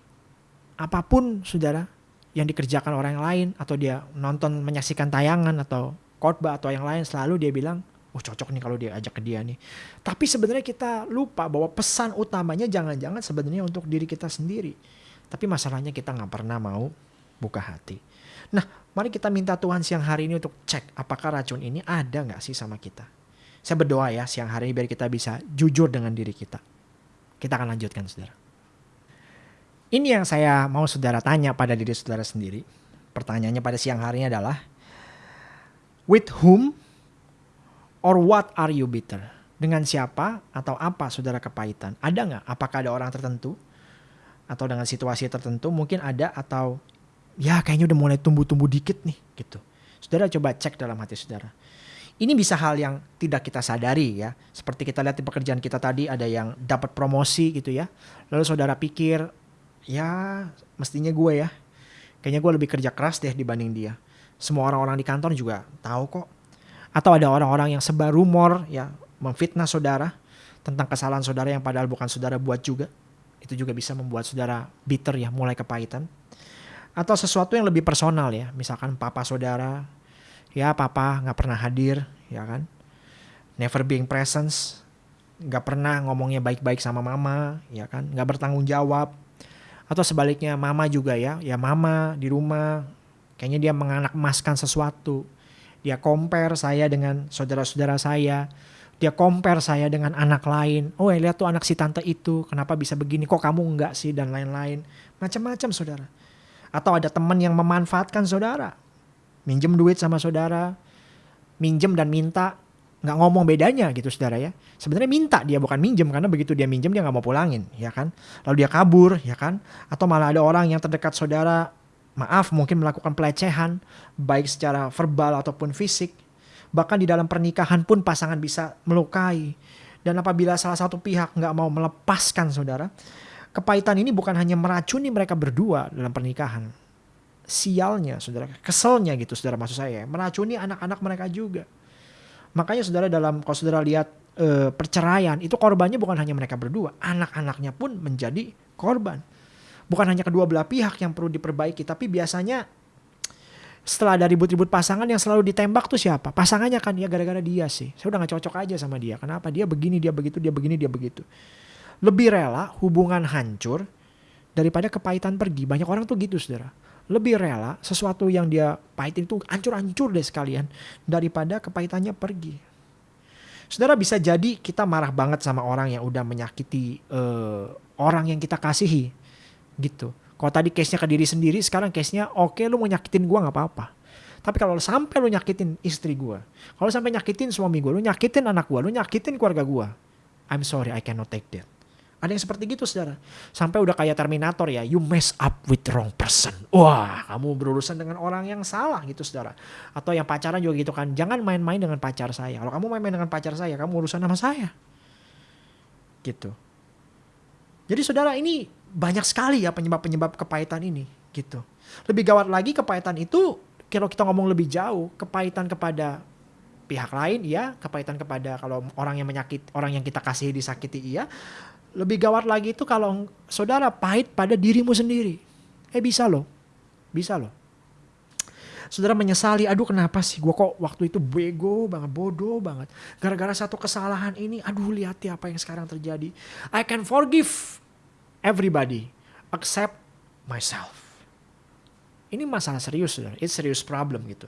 apa pun saudara yang dikerjakan orang lain atau dia nonton menyaksikan tayangan atau khotbah atau yang lain selalu dia bilang oh cocok nih kalau dia ajak ke dia nih. Tapi sebenarnya kita lupa bahwa pesan utamanya jangan-jangan sebenarnya untuk diri kita sendiri. Tapi masalahnya kita nggak pernah mau buka hati. Nah, mari kita minta Tuhan siang hari ini untuk cek apakah racun ini ada nggak sih sama kita. Saya berdoa ya siang hari ini biar kita bisa jujur dengan diri kita. Kita akan lanjutkan saudara. Ini yang saya mau saudara tanya pada diri saudara sendiri. Pertanyaannya pada siang hari ini adalah, with whom Or what are you bitter? Dengan siapa atau apa saudara kepahitan? Ada nggak? Apakah ada orang tertentu? Atau dengan situasi tertentu mungkin ada atau ya kayaknya udah mulai tumbuh-tumbuh dikit nih gitu. Saudara coba cek dalam hati saudara. Ini bisa hal yang tidak kita sadari ya. Seperti kita lihat di pekerjaan kita tadi ada yang dapat promosi gitu ya. Lalu saudara pikir ya mestinya gue ya. Kayaknya gue lebih kerja keras deh dibanding dia. Semua orang-orang di kantor juga tahu kok atau ada orang-orang yang sebar rumor ya memfitnah saudara tentang kesalahan saudara yang padahal bukan saudara buat juga. Itu juga bisa membuat saudara bitter ya, mulai kepahitan. Atau sesuatu yang lebih personal ya, misalkan papa saudara, ya papa nggak pernah hadir, ya kan. Never being presence, nggak pernah ngomongnya baik-baik sama mama, ya kan, nggak bertanggung jawab. Atau sebaliknya mama juga ya, ya mama di rumah, kayaknya dia menganak emaskan sesuatu, dia compare saya dengan saudara-saudara saya. Dia compare saya dengan anak lain. Oh ya lihat tuh anak si tante itu. Kenapa bisa begini? Kok kamu enggak sih? Dan lain-lain. Macam-macam saudara. Atau ada teman yang memanfaatkan saudara. Minjem duit sama saudara. Minjem dan minta. Nggak ngomong bedanya gitu saudara ya. Sebenarnya minta dia bukan minjem. Karena begitu dia minjem dia nggak mau pulangin. ya kan. Lalu dia kabur ya kan. Atau malah ada orang yang terdekat saudara maaf mungkin melakukan pelecehan baik secara verbal ataupun fisik bahkan di dalam pernikahan pun pasangan bisa melukai dan apabila salah satu pihak nggak mau melepaskan saudara kepahitan ini bukan hanya meracuni mereka berdua dalam pernikahan sialnya saudara keselnya gitu saudara maksud saya meracuni anak-anak mereka juga makanya saudara dalam kalau saudara lihat e, perceraian itu korbannya bukan hanya mereka berdua anak-anaknya pun menjadi korban bukan hanya kedua belah pihak yang perlu diperbaiki, tapi biasanya setelah ada ribut-ribut pasangan yang selalu ditembak tuh siapa? Pasangannya kan ya gara-gara dia sih. Saya udah gak cocok aja sama dia. Kenapa? Dia begini, dia begitu, dia begini, dia begitu. Lebih rela hubungan hancur daripada kepahitan pergi. Banyak orang tuh gitu saudara. Lebih rela sesuatu yang dia pahitin itu hancur-hancur deh sekalian daripada kepahitannya pergi. Saudara bisa jadi kita marah banget sama orang yang udah menyakiti uh, orang yang kita kasihi. Gitu. Kalau tadi case-nya ke diri sendiri, sekarang case-nya oke okay, lu mau nyakitin gua nggak apa-apa. Tapi kalau sampai lu nyakitin istri gua, kalau sampai nyakitin suami gua, lu nyakitin anak gua, lu nyakitin keluarga gua, I'm sorry, I cannot take that. Ada yang seperti gitu saudara. Sampai udah kayak Terminator ya, you mess up with wrong person. Wah, kamu berurusan dengan orang yang salah gitu saudara. Atau yang pacaran juga gitu kan, jangan main-main dengan pacar saya. Kalau kamu main-main dengan pacar saya, kamu urusan sama saya. Gitu. Jadi saudara ini banyak sekali ya penyebab-penyebab kepahitan ini gitu. Lebih gawat lagi kepahitan itu kalau kita ngomong lebih jauh, kepahitan kepada pihak lain iya, kepahitan kepada kalau orang yang menyakit, orang yang kita kasih disakiti iya, lebih gawat lagi itu kalau saudara pahit pada dirimu sendiri. Eh bisa loh. Bisa loh. Saudara menyesali, aduh kenapa sih gue kok waktu itu bego banget, bodoh banget. Gara-gara satu kesalahan ini, aduh lihat ya apa yang sekarang terjadi. I can forgive everybody except myself. Ini masalah serius. It's serious problem gitu.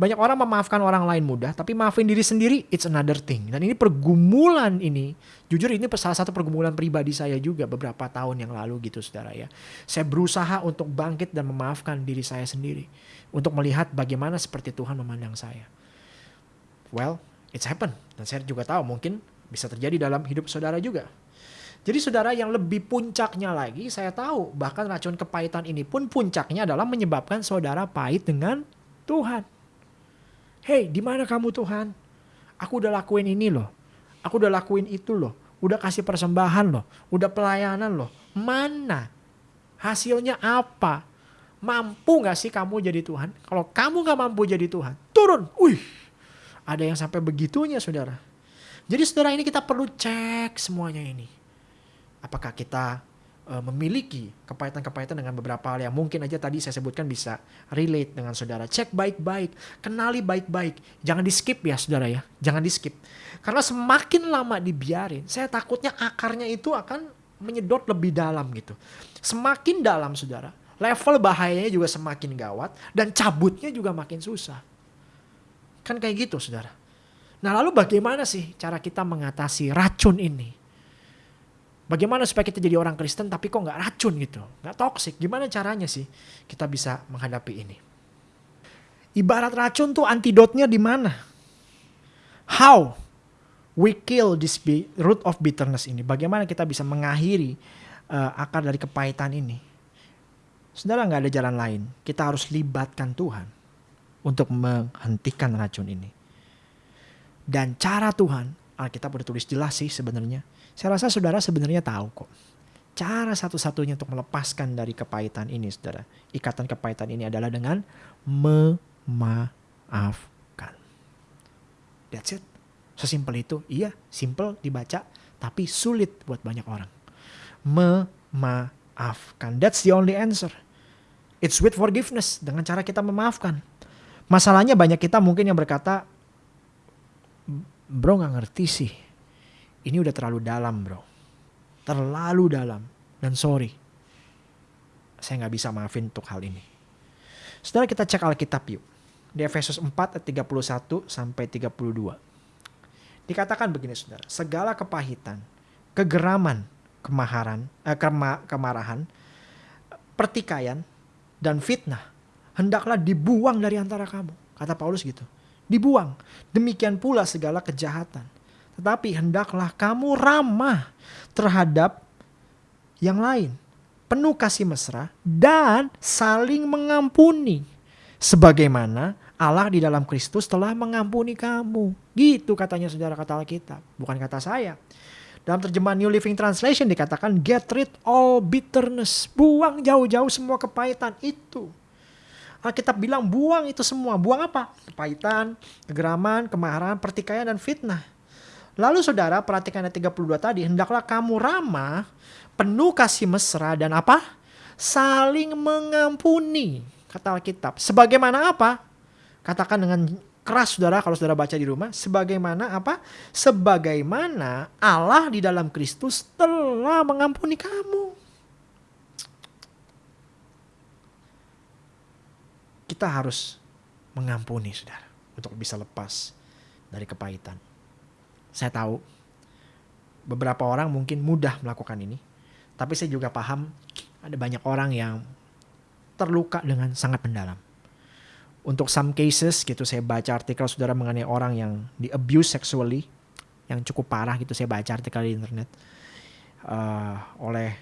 Banyak orang memaafkan orang lain mudah, tapi maafin diri sendiri, it's another thing. Dan ini pergumulan ini, jujur ini salah satu pergumulan pribadi saya juga beberapa tahun yang lalu gitu, saudara ya. Saya berusaha untuk bangkit dan memaafkan diri saya sendiri. Untuk melihat bagaimana seperti Tuhan memandang saya. Well, it's happen. Dan saya juga tahu mungkin bisa terjadi dalam hidup saudara juga. Jadi saudara yang lebih puncaknya lagi saya tahu bahkan racun kepahitan ini pun puncaknya adalah menyebabkan saudara pahit dengan Tuhan. Hei, di mana kamu Tuhan? Aku udah lakuin ini loh. Aku udah lakuin itu loh. Udah kasih persembahan loh. Udah pelayanan loh. Mana? Hasilnya apa? Mampu gak sih kamu jadi Tuhan? Kalau kamu gak mampu jadi Tuhan, turun. Wih, ada yang sampai begitunya saudara. Jadi saudara ini kita perlu cek semuanya ini apakah kita uh, memiliki kepahitan-kepahitan dengan beberapa hal yang mungkin aja tadi saya sebutkan bisa relate dengan saudara. Cek baik-baik, kenali baik-baik. Jangan di skip ya saudara ya, jangan di skip. Karena semakin lama dibiarin, saya takutnya akarnya itu akan menyedot lebih dalam gitu. Semakin dalam saudara, level bahayanya juga semakin gawat dan cabutnya juga makin susah. Kan kayak gitu saudara. Nah lalu bagaimana sih cara kita mengatasi racun ini? Bagaimana supaya kita jadi orang Kristen tapi kok nggak racun gitu, nggak toksik? Gimana caranya sih kita bisa menghadapi ini? Ibarat racun tuh antidotnya di mana? How we kill this root of bitterness ini? Bagaimana kita bisa mengakhiri uh, akar dari kepahitan ini? Saudara nggak ada jalan lain. Kita harus libatkan Tuhan untuk menghentikan racun ini. Dan cara Tuhan, Alkitab udah tulis jelas sih sebenarnya saya rasa saudara sebenarnya tahu kok. Cara satu-satunya untuk melepaskan dari kepahitan ini saudara. Ikatan kepahitan ini adalah dengan memaafkan. That's it. Sesimpel itu. Iya, simple dibaca, tapi sulit buat banyak orang. Memaafkan. That's the only answer. It's with forgiveness. Dengan cara kita memaafkan. Masalahnya banyak kita mungkin yang berkata, bro gak ngerti sih ini udah terlalu dalam bro. Terlalu dalam. Dan sorry. Saya nggak bisa maafin untuk hal ini. Setelah kita cek Alkitab yuk. Di Efesus 4 ayat 31 sampai 32. Dikatakan begini saudara. Segala kepahitan, kegeraman, kemaharan, eh, kema, kemarahan, pertikaian, dan fitnah. Hendaklah dibuang dari antara kamu. Kata Paulus gitu. Dibuang. Demikian pula segala kejahatan tetapi hendaklah kamu ramah terhadap yang lain. Penuh kasih mesra dan saling mengampuni. Sebagaimana Allah di dalam Kristus telah mengampuni kamu. Gitu katanya saudara kata Alkitab. Bukan kata saya. Dalam terjemahan New Living Translation dikatakan get rid all bitterness. Buang jauh-jauh semua kepahitan itu. Alkitab bilang buang itu semua. Buang apa? Kepahitan, kegeraman, kemarahan, pertikaian, dan fitnah. Lalu saudara perhatikan ayat 32 tadi, hendaklah kamu ramah, penuh kasih mesra dan apa? Saling mengampuni, kata Alkitab. Sebagaimana apa? Katakan dengan keras saudara kalau saudara baca di rumah. Sebagaimana apa? Sebagaimana Allah di dalam Kristus telah mengampuni kamu. Kita harus mengampuni saudara untuk bisa lepas dari kepahitan Saya tahu beberapa orang mungkin mudah melakukan ini. Tapi saya juga paham ada banyak orang yang terluka dengan sangat mendalam. Untuk some cases gitu saya baca artikel saudara mengenai orang yang di abuse sexually yang cukup parah gitu saya baca artikel di internet uh, oleh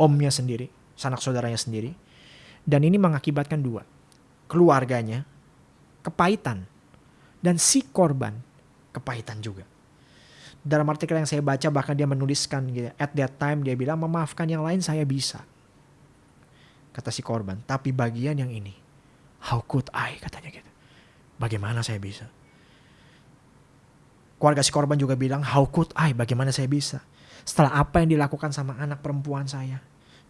omnya sendiri, sanak saudaranya sendiri. Dan ini mengakibatkan dua. Keluarganya kepahitan dan si korban kepahitan juga. Dalam artikel yang saya baca bahkan dia menuliskan gitu, at that time dia bilang memaafkan yang lain saya bisa. Kata si korban, tapi bagian yang ini, how could I katanya gitu. Bagaimana saya bisa? Keluarga si korban juga bilang, how could I, bagaimana saya bisa? Setelah apa yang dilakukan sama anak perempuan saya.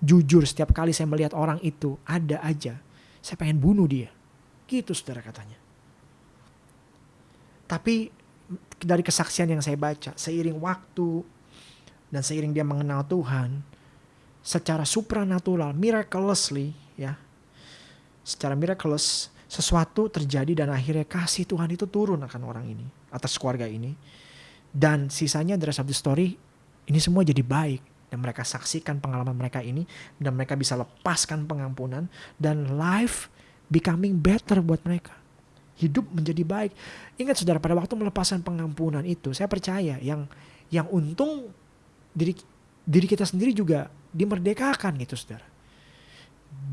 Jujur setiap kali saya melihat orang itu, ada aja. Saya pengen bunuh dia. Gitu saudara katanya. Tapi dari kesaksian yang saya baca, seiring waktu dan seiring dia mengenal Tuhan, secara supranatural, miraculously, ya, secara miraculous, sesuatu terjadi dan akhirnya kasih Tuhan itu turun akan orang ini, atas keluarga ini. Dan sisanya dari satu story, ini semua jadi baik. Dan mereka saksikan pengalaman mereka ini, dan mereka bisa lepaskan pengampunan, dan life becoming better buat mereka hidup menjadi baik. Ingat saudara pada waktu melepaskan pengampunan itu, saya percaya yang yang untung diri diri kita sendiri juga dimerdekakan gitu saudara.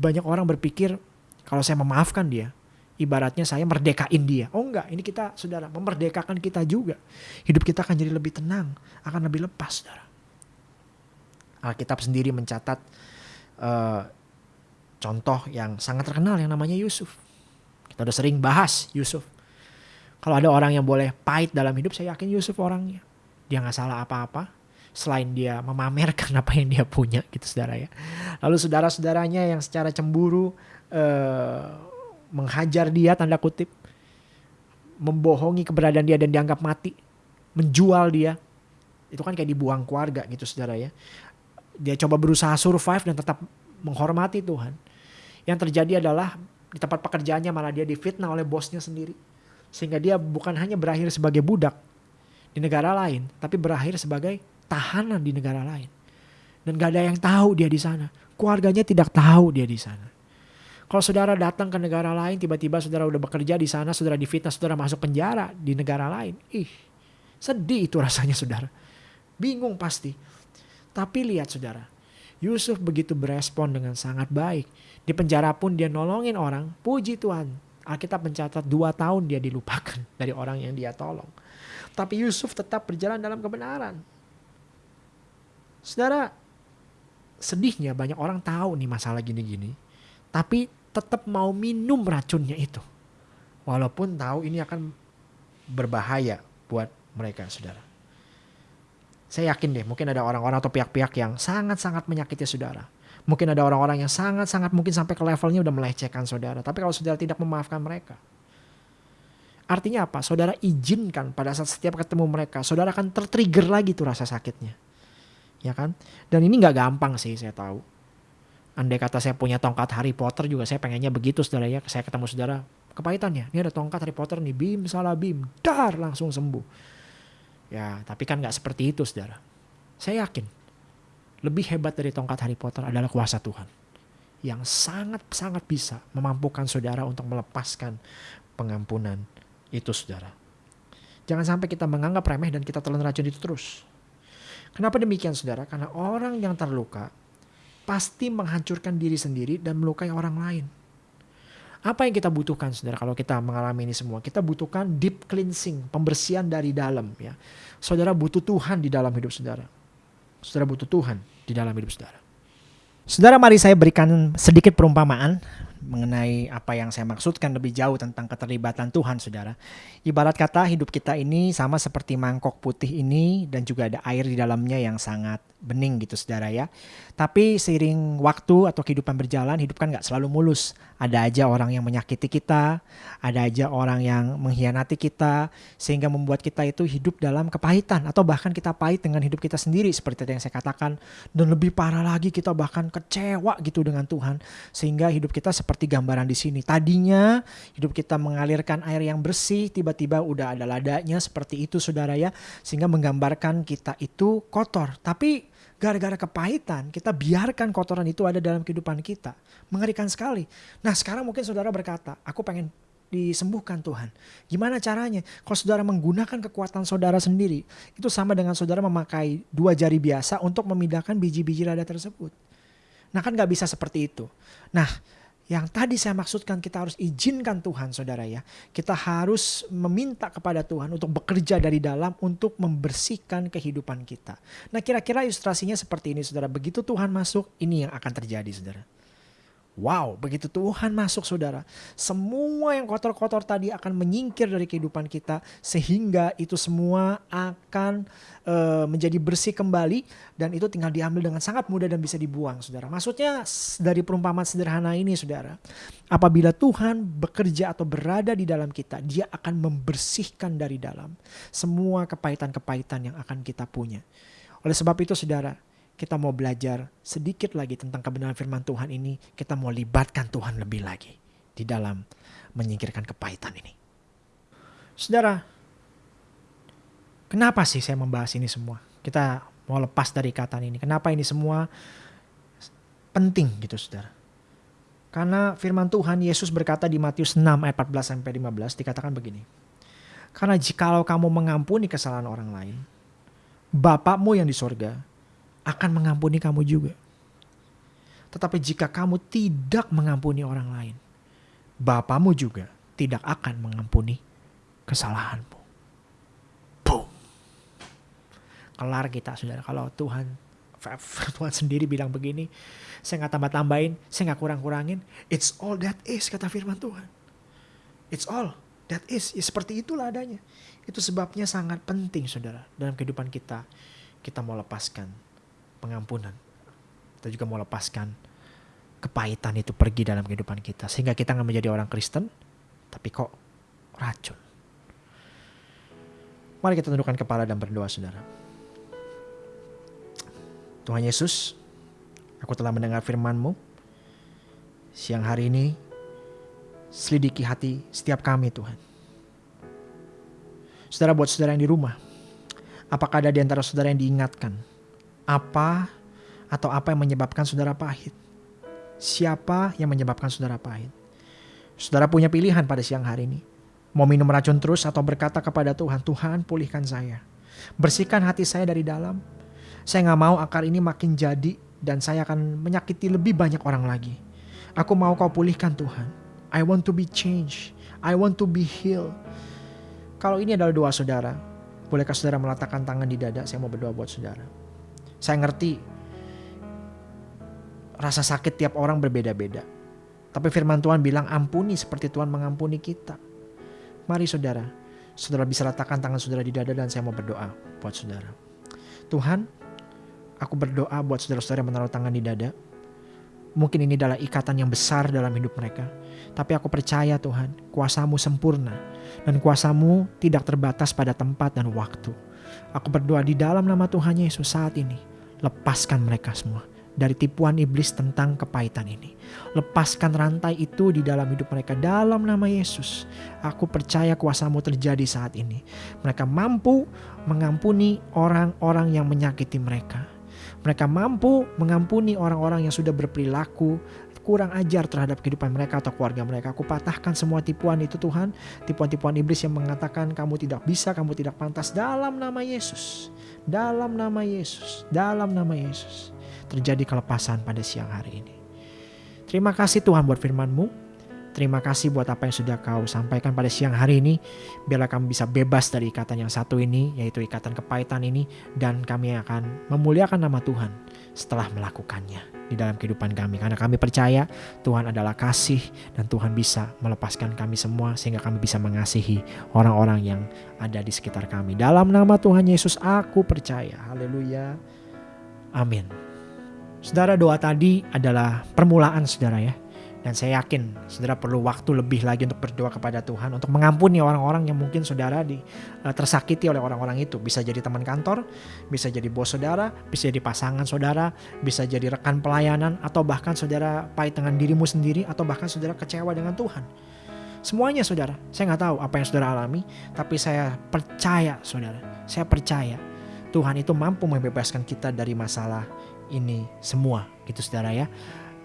Banyak orang berpikir kalau saya memaafkan dia, ibaratnya saya merdekain dia. Oh enggak, ini kita saudara memerdekakan kita juga. Hidup kita akan jadi lebih tenang, akan lebih lepas saudara. Alkitab sendiri mencatat uh, contoh yang sangat terkenal yang namanya Yusuf. Kita udah sering bahas Yusuf. Kalau ada orang yang boleh pahit dalam hidup, saya yakin Yusuf orangnya. Dia nggak salah apa-apa. Selain dia memamerkan apa yang dia punya gitu saudara ya. Lalu saudara-saudaranya yang secara cemburu eh, menghajar dia tanda kutip. Membohongi keberadaan dia dan dianggap mati. Menjual dia. Itu kan kayak dibuang keluarga gitu saudara ya. Dia coba berusaha survive dan tetap menghormati Tuhan. Yang terjadi adalah di tempat pekerjaannya malah dia difitnah oleh bosnya sendiri. Sehingga dia bukan hanya berakhir sebagai budak di negara lain, tapi berakhir sebagai tahanan di negara lain. Dan gak ada yang tahu dia di sana. Keluarganya tidak tahu dia di sana. Kalau saudara datang ke negara lain, tiba-tiba saudara udah bekerja di sana, saudara difitnah, saudara masuk penjara di negara lain. Ih, sedih itu rasanya saudara. Bingung pasti. Tapi lihat saudara, Yusuf begitu berespon dengan sangat baik. Di penjara pun dia nolongin orang, puji Tuhan. Alkitab mencatat dua tahun dia dilupakan dari orang yang dia tolong. Tapi Yusuf tetap berjalan dalam kebenaran. Saudara, sedihnya banyak orang tahu nih masalah gini-gini. Tapi tetap mau minum racunnya itu. Walaupun tahu ini akan berbahaya buat mereka saudara. Saya yakin deh mungkin ada orang-orang atau pihak-pihak yang sangat-sangat menyakiti saudara. Mungkin ada orang-orang yang sangat-sangat mungkin sampai ke levelnya udah melecehkan saudara. Tapi kalau saudara tidak memaafkan mereka. Artinya apa? Saudara izinkan pada saat setiap ketemu mereka. Saudara akan tertrigger lagi tuh rasa sakitnya. Ya kan? Dan ini gak gampang sih saya tahu. Andai kata saya punya tongkat Harry Potter juga saya pengennya begitu saudara ya. Saya ketemu saudara kepahitannya. Ini ada tongkat Harry Potter nih. Bim salah bim. Dar langsung sembuh. Ya tapi kan gak seperti itu saudara. Saya yakin lebih hebat dari tongkat Harry Potter adalah kuasa Tuhan. Yang sangat-sangat bisa memampukan saudara untuk melepaskan pengampunan itu saudara. Jangan sampai kita menganggap remeh dan kita telan racun itu terus. Kenapa demikian saudara? Karena orang yang terluka pasti menghancurkan diri sendiri dan melukai orang lain. Apa yang kita butuhkan saudara kalau kita mengalami ini semua? Kita butuhkan deep cleansing, pembersihan dari dalam ya. Saudara butuh Tuhan di dalam hidup saudara. Saudara butuh Tuhan di dalam hidup saudara. Saudara, mari saya berikan sedikit perumpamaan mengenai apa yang saya maksudkan lebih jauh tentang keterlibatan Tuhan, saudara. Ibarat kata hidup kita ini sama seperti mangkok putih ini dan juga ada air di dalamnya yang sangat bening gitu, saudara ya. Tapi seiring waktu atau kehidupan berjalan, hidup kan gak selalu mulus. Ada aja orang yang menyakiti kita, ada aja orang yang mengkhianati kita, sehingga membuat kita itu hidup dalam kepahitan atau bahkan kita pahit dengan hidup kita sendiri seperti yang saya katakan. Dan lebih parah lagi kita bahkan kecewa gitu dengan Tuhan, sehingga hidup kita seperti seperti gambaran di sini. Tadinya hidup kita mengalirkan air yang bersih, tiba-tiba udah ada ladanya seperti itu saudara ya. Sehingga menggambarkan kita itu kotor. Tapi gara-gara kepahitan kita biarkan kotoran itu ada dalam kehidupan kita. Mengerikan sekali. Nah sekarang mungkin saudara berkata, aku pengen disembuhkan Tuhan. Gimana caranya? Kalau saudara menggunakan kekuatan saudara sendiri, itu sama dengan saudara memakai dua jari biasa untuk memindahkan biji-biji rada tersebut. Nah kan gak bisa seperti itu. Nah yang tadi saya maksudkan kita harus izinkan Tuhan saudara ya. Kita harus meminta kepada Tuhan untuk bekerja dari dalam untuk membersihkan kehidupan kita. Nah kira-kira ilustrasinya seperti ini saudara. Begitu Tuhan masuk ini yang akan terjadi saudara. Wow, begitu Tuhan masuk saudara, semua yang kotor-kotor tadi akan menyingkir dari kehidupan kita sehingga itu semua akan uh, menjadi bersih kembali dan itu tinggal diambil dengan sangat mudah dan bisa dibuang saudara. Maksudnya dari perumpamaan sederhana ini saudara, apabila Tuhan bekerja atau berada di dalam kita, dia akan membersihkan dari dalam semua kepahitan-kepahitan yang akan kita punya. Oleh sebab itu saudara, kita mau belajar sedikit lagi tentang kebenaran firman Tuhan ini, kita mau libatkan Tuhan lebih lagi di dalam menyingkirkan kepahitan ini. Saudara, kenapa sih saya membahas ini semua? Kita mau lepas dari kata ini. Kenapa ini semua penting gitu saudara? Karena firman Tuhan Yesus berkata di Matius 6 ayat 14 sampai 15 dikatakan begini. Karena jikalau kamu mengampuni kesalahan orang lain, Bapakmu yang di sorga akan mengampuni kamu juga. Tetapi jika kamu tidak mengampuni orang lain, Bapamu juga tidak akan mengampuni kesalahanmu. Boom. Kelar kita saudara. Kalau Tuhan Tuhan sendiri bilang begini, saya nggak tambah-tambahin, saya nggak kurang-kurangin. It's all that is kata firman Tuhan. It's all that is. Ya, seperti itulah adanya. Itu sebabnya sangat penting saudara dalam kehidupan kita. Kita mau lepaskan pengampunan. Kita juga mau lepaskan kepahitan itu pergi dalam kehidupan kita. Sehingga kita nggak menjadi orang Kristen, tapi kok racun. Mari kita tundukkan kepala dan berdoa saudara. Tuhan Yesus, aku telah mendengar firman-Mu. Siang hari ini, selidiki hati setiap kami Tuhan. Saudara buat saudara yang di rumah, apakah ada di antara saudara yang diingatkan apa atau apa yang menyebabkan saudara pahit? Siapa yang menyebabkan saudara pahit? Saudara punya pilihan pada siang hari ini. Mau minum racun terus atau berkata kepada Tuhan, Tuhan pulihkan saya. Bersihkan hati saya dari dalam. Saya nggak mau akar ini makin jadi dan saya akan menyakiti lebih banyak orang lagi. Aku mau kau pulihkan Tuhan. I want to be changed. I want to be healed. Kalau ini adalah doa saudara, bolehkah saudara meletakkan tangan di dada? Saya mau berdoa buat saudara. Saya ngerti rasa sakit tiap orang berbeda-beda. Tapi firman Tuhan bilang ampuni seperti Tuhan mengampuni kita. Mari saudara, saudara bisa letakkan tangan saudara di dada dan saya mau berdoa buat saudara. Tuhan, aku berdoa buat saudara-saudara yang menaruh tangan di dada. Mungkin ini adalah ikatan yang besar dalam hidup mereka. Tapi aku percaya Tuhan, kuasamu sempurna. Dan kuasamu tidak terbatas pada tempat dan waktu. Aku berdoa di dalam nama Tuhan Yesus saat ini lepaskan mereka semua dari tipuan iblis tentang kepahitan ini. Lepaskan rantai itu di dalam hidup mereka dalam nama Yesus. Aku percaya kuasamu terjadi saat ini. Mereka mampu mengampuni orang-orang yang menyakiti mereka. Mereka mampu mengampuni orang-orang yang sudah berperilaku kurang ajar terhadap kehidupan mereka atau keluarga mereka. Aku patahkan semua tipuan itu Tuhan. Tipuan-tipuan iblis yang mengatakan kamu tidak bisa, kamu tidak pantas dalam nama Yesus. Dalam nama Yesus, dalam nama Yesus. Terjadi kelepasan pada siang hari ini. Terima kasih Tuhan buat firman-Mu. Terima kasih buat apa yang sudah kau sampaikan pada siang hari ini. Biarlah kami bisa bebas dari ikatan yang satu ini, yaitu ikatan kepahitan ini. Dan kami akan memuliakan nama Tuhan setelah melakukannya di dalam kehidupan kami. Karena kami percaya Tuhan adalah kasih dan Tuhan bisa melepaskan kami semua sehingga kami bisa mengasihi orang-orang yang ada di sekitar kami. Dalam nama Tuhan Yesus aku percaya. Haleluya. Amin. Saudara doa tadi adalah permulaan saudara ya Dan saya yakin saudara perlu waktu lebih lagi untuk berdoa kepada Tuhan untuk mengampuni orang-orang yang mungkin saudara di, uh, tersakiti oleh orang-orang itu. Bisa jadi teman kantor, bisa jadi bos saudara, bisa jadi pasangan saudara, bisa jadi rekan pelayanan, atau bahkan saudara pahit dengan dirimu sendiri, atau bahkan saudara kecewa dengan Tuhan. Semuanya saudara, saya nggak tahu apa yang saudara alami, tapi saya percaya saudara, saya percaya Tuhan itu mampu membebaskan kita dari masalah ini semua gitu saudara ya.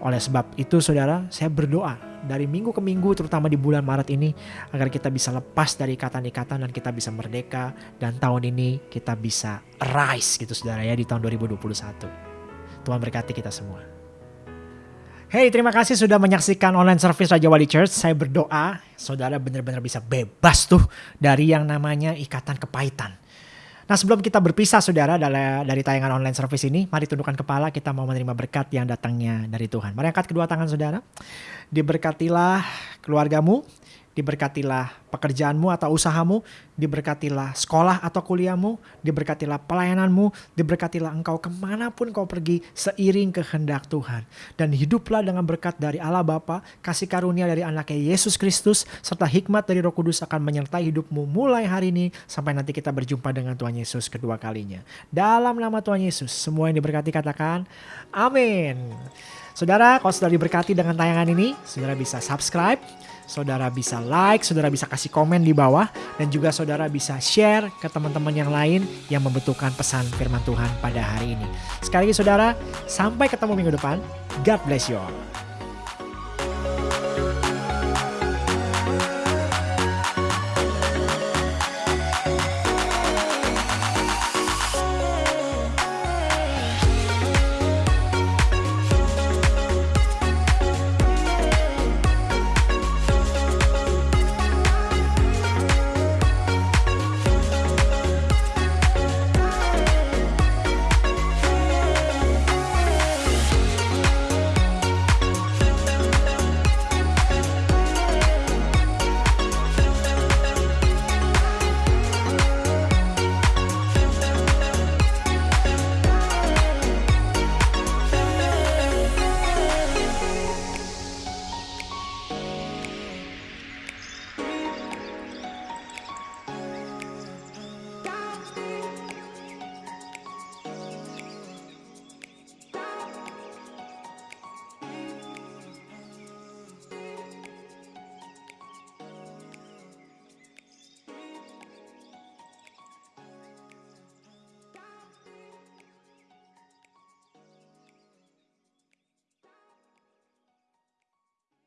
Oleh sebab itu saudara, saya berdoa dari minggu ke minggu terutama di bulan Maret ini agar kita bisa lepas dari ikatan-ikatan dan kita bisa merdeka dan tahun ini kita bisa rise gitu saudara ya di tahun 2021. Tuhan berkati kita semua. Hey, terima kasih sudah menyaksikan online service Raja Wali Church. Saya berdoa saudara benar-benar bisa bebas tuh dari yang namanya ikatan kepahitan Nah sebelum kita berpisah saudara dari, dari tayangan online service ini, mari tundukkan kepala kita mau menerima berkat yang datangnya dari Tuhan. Mari angkat kedua tangan saudara. Diberkatilah keluargamu, diberkatilah pekerjaanmu atau usahamu, diberkatilah sekolah atau kuliahmu, diberkatilah pelayananmu, diberkatilah engkau ke mana pun kau pergi seiring kehendak Tuhan. Dan hiduplah dengan berkat dari Allah Bapa, kasih karunia dari anaknya Yesus Kristus, serta hikmat dari roh kudus akan menyertai hidupmu mulai hari ini sampai nanti kita berjumpa dengan Tuhan Yesus kedua kalinya. Dalam nama Tuhan Yesus, semua yang diberkati katakan amin. Saudara, kalau sudah diberkati dengan tayangan ini, saudara bisa subscribe, saudara bisa like, saudara bisa kasih komen di bawah, dan juga saudara bisa share ke teman-teman yang lain yang membutuhkan pesan firman Tuhan pada hari ini. Sekali lagi saudara, sampai ketemu minggu depan. God bless you all.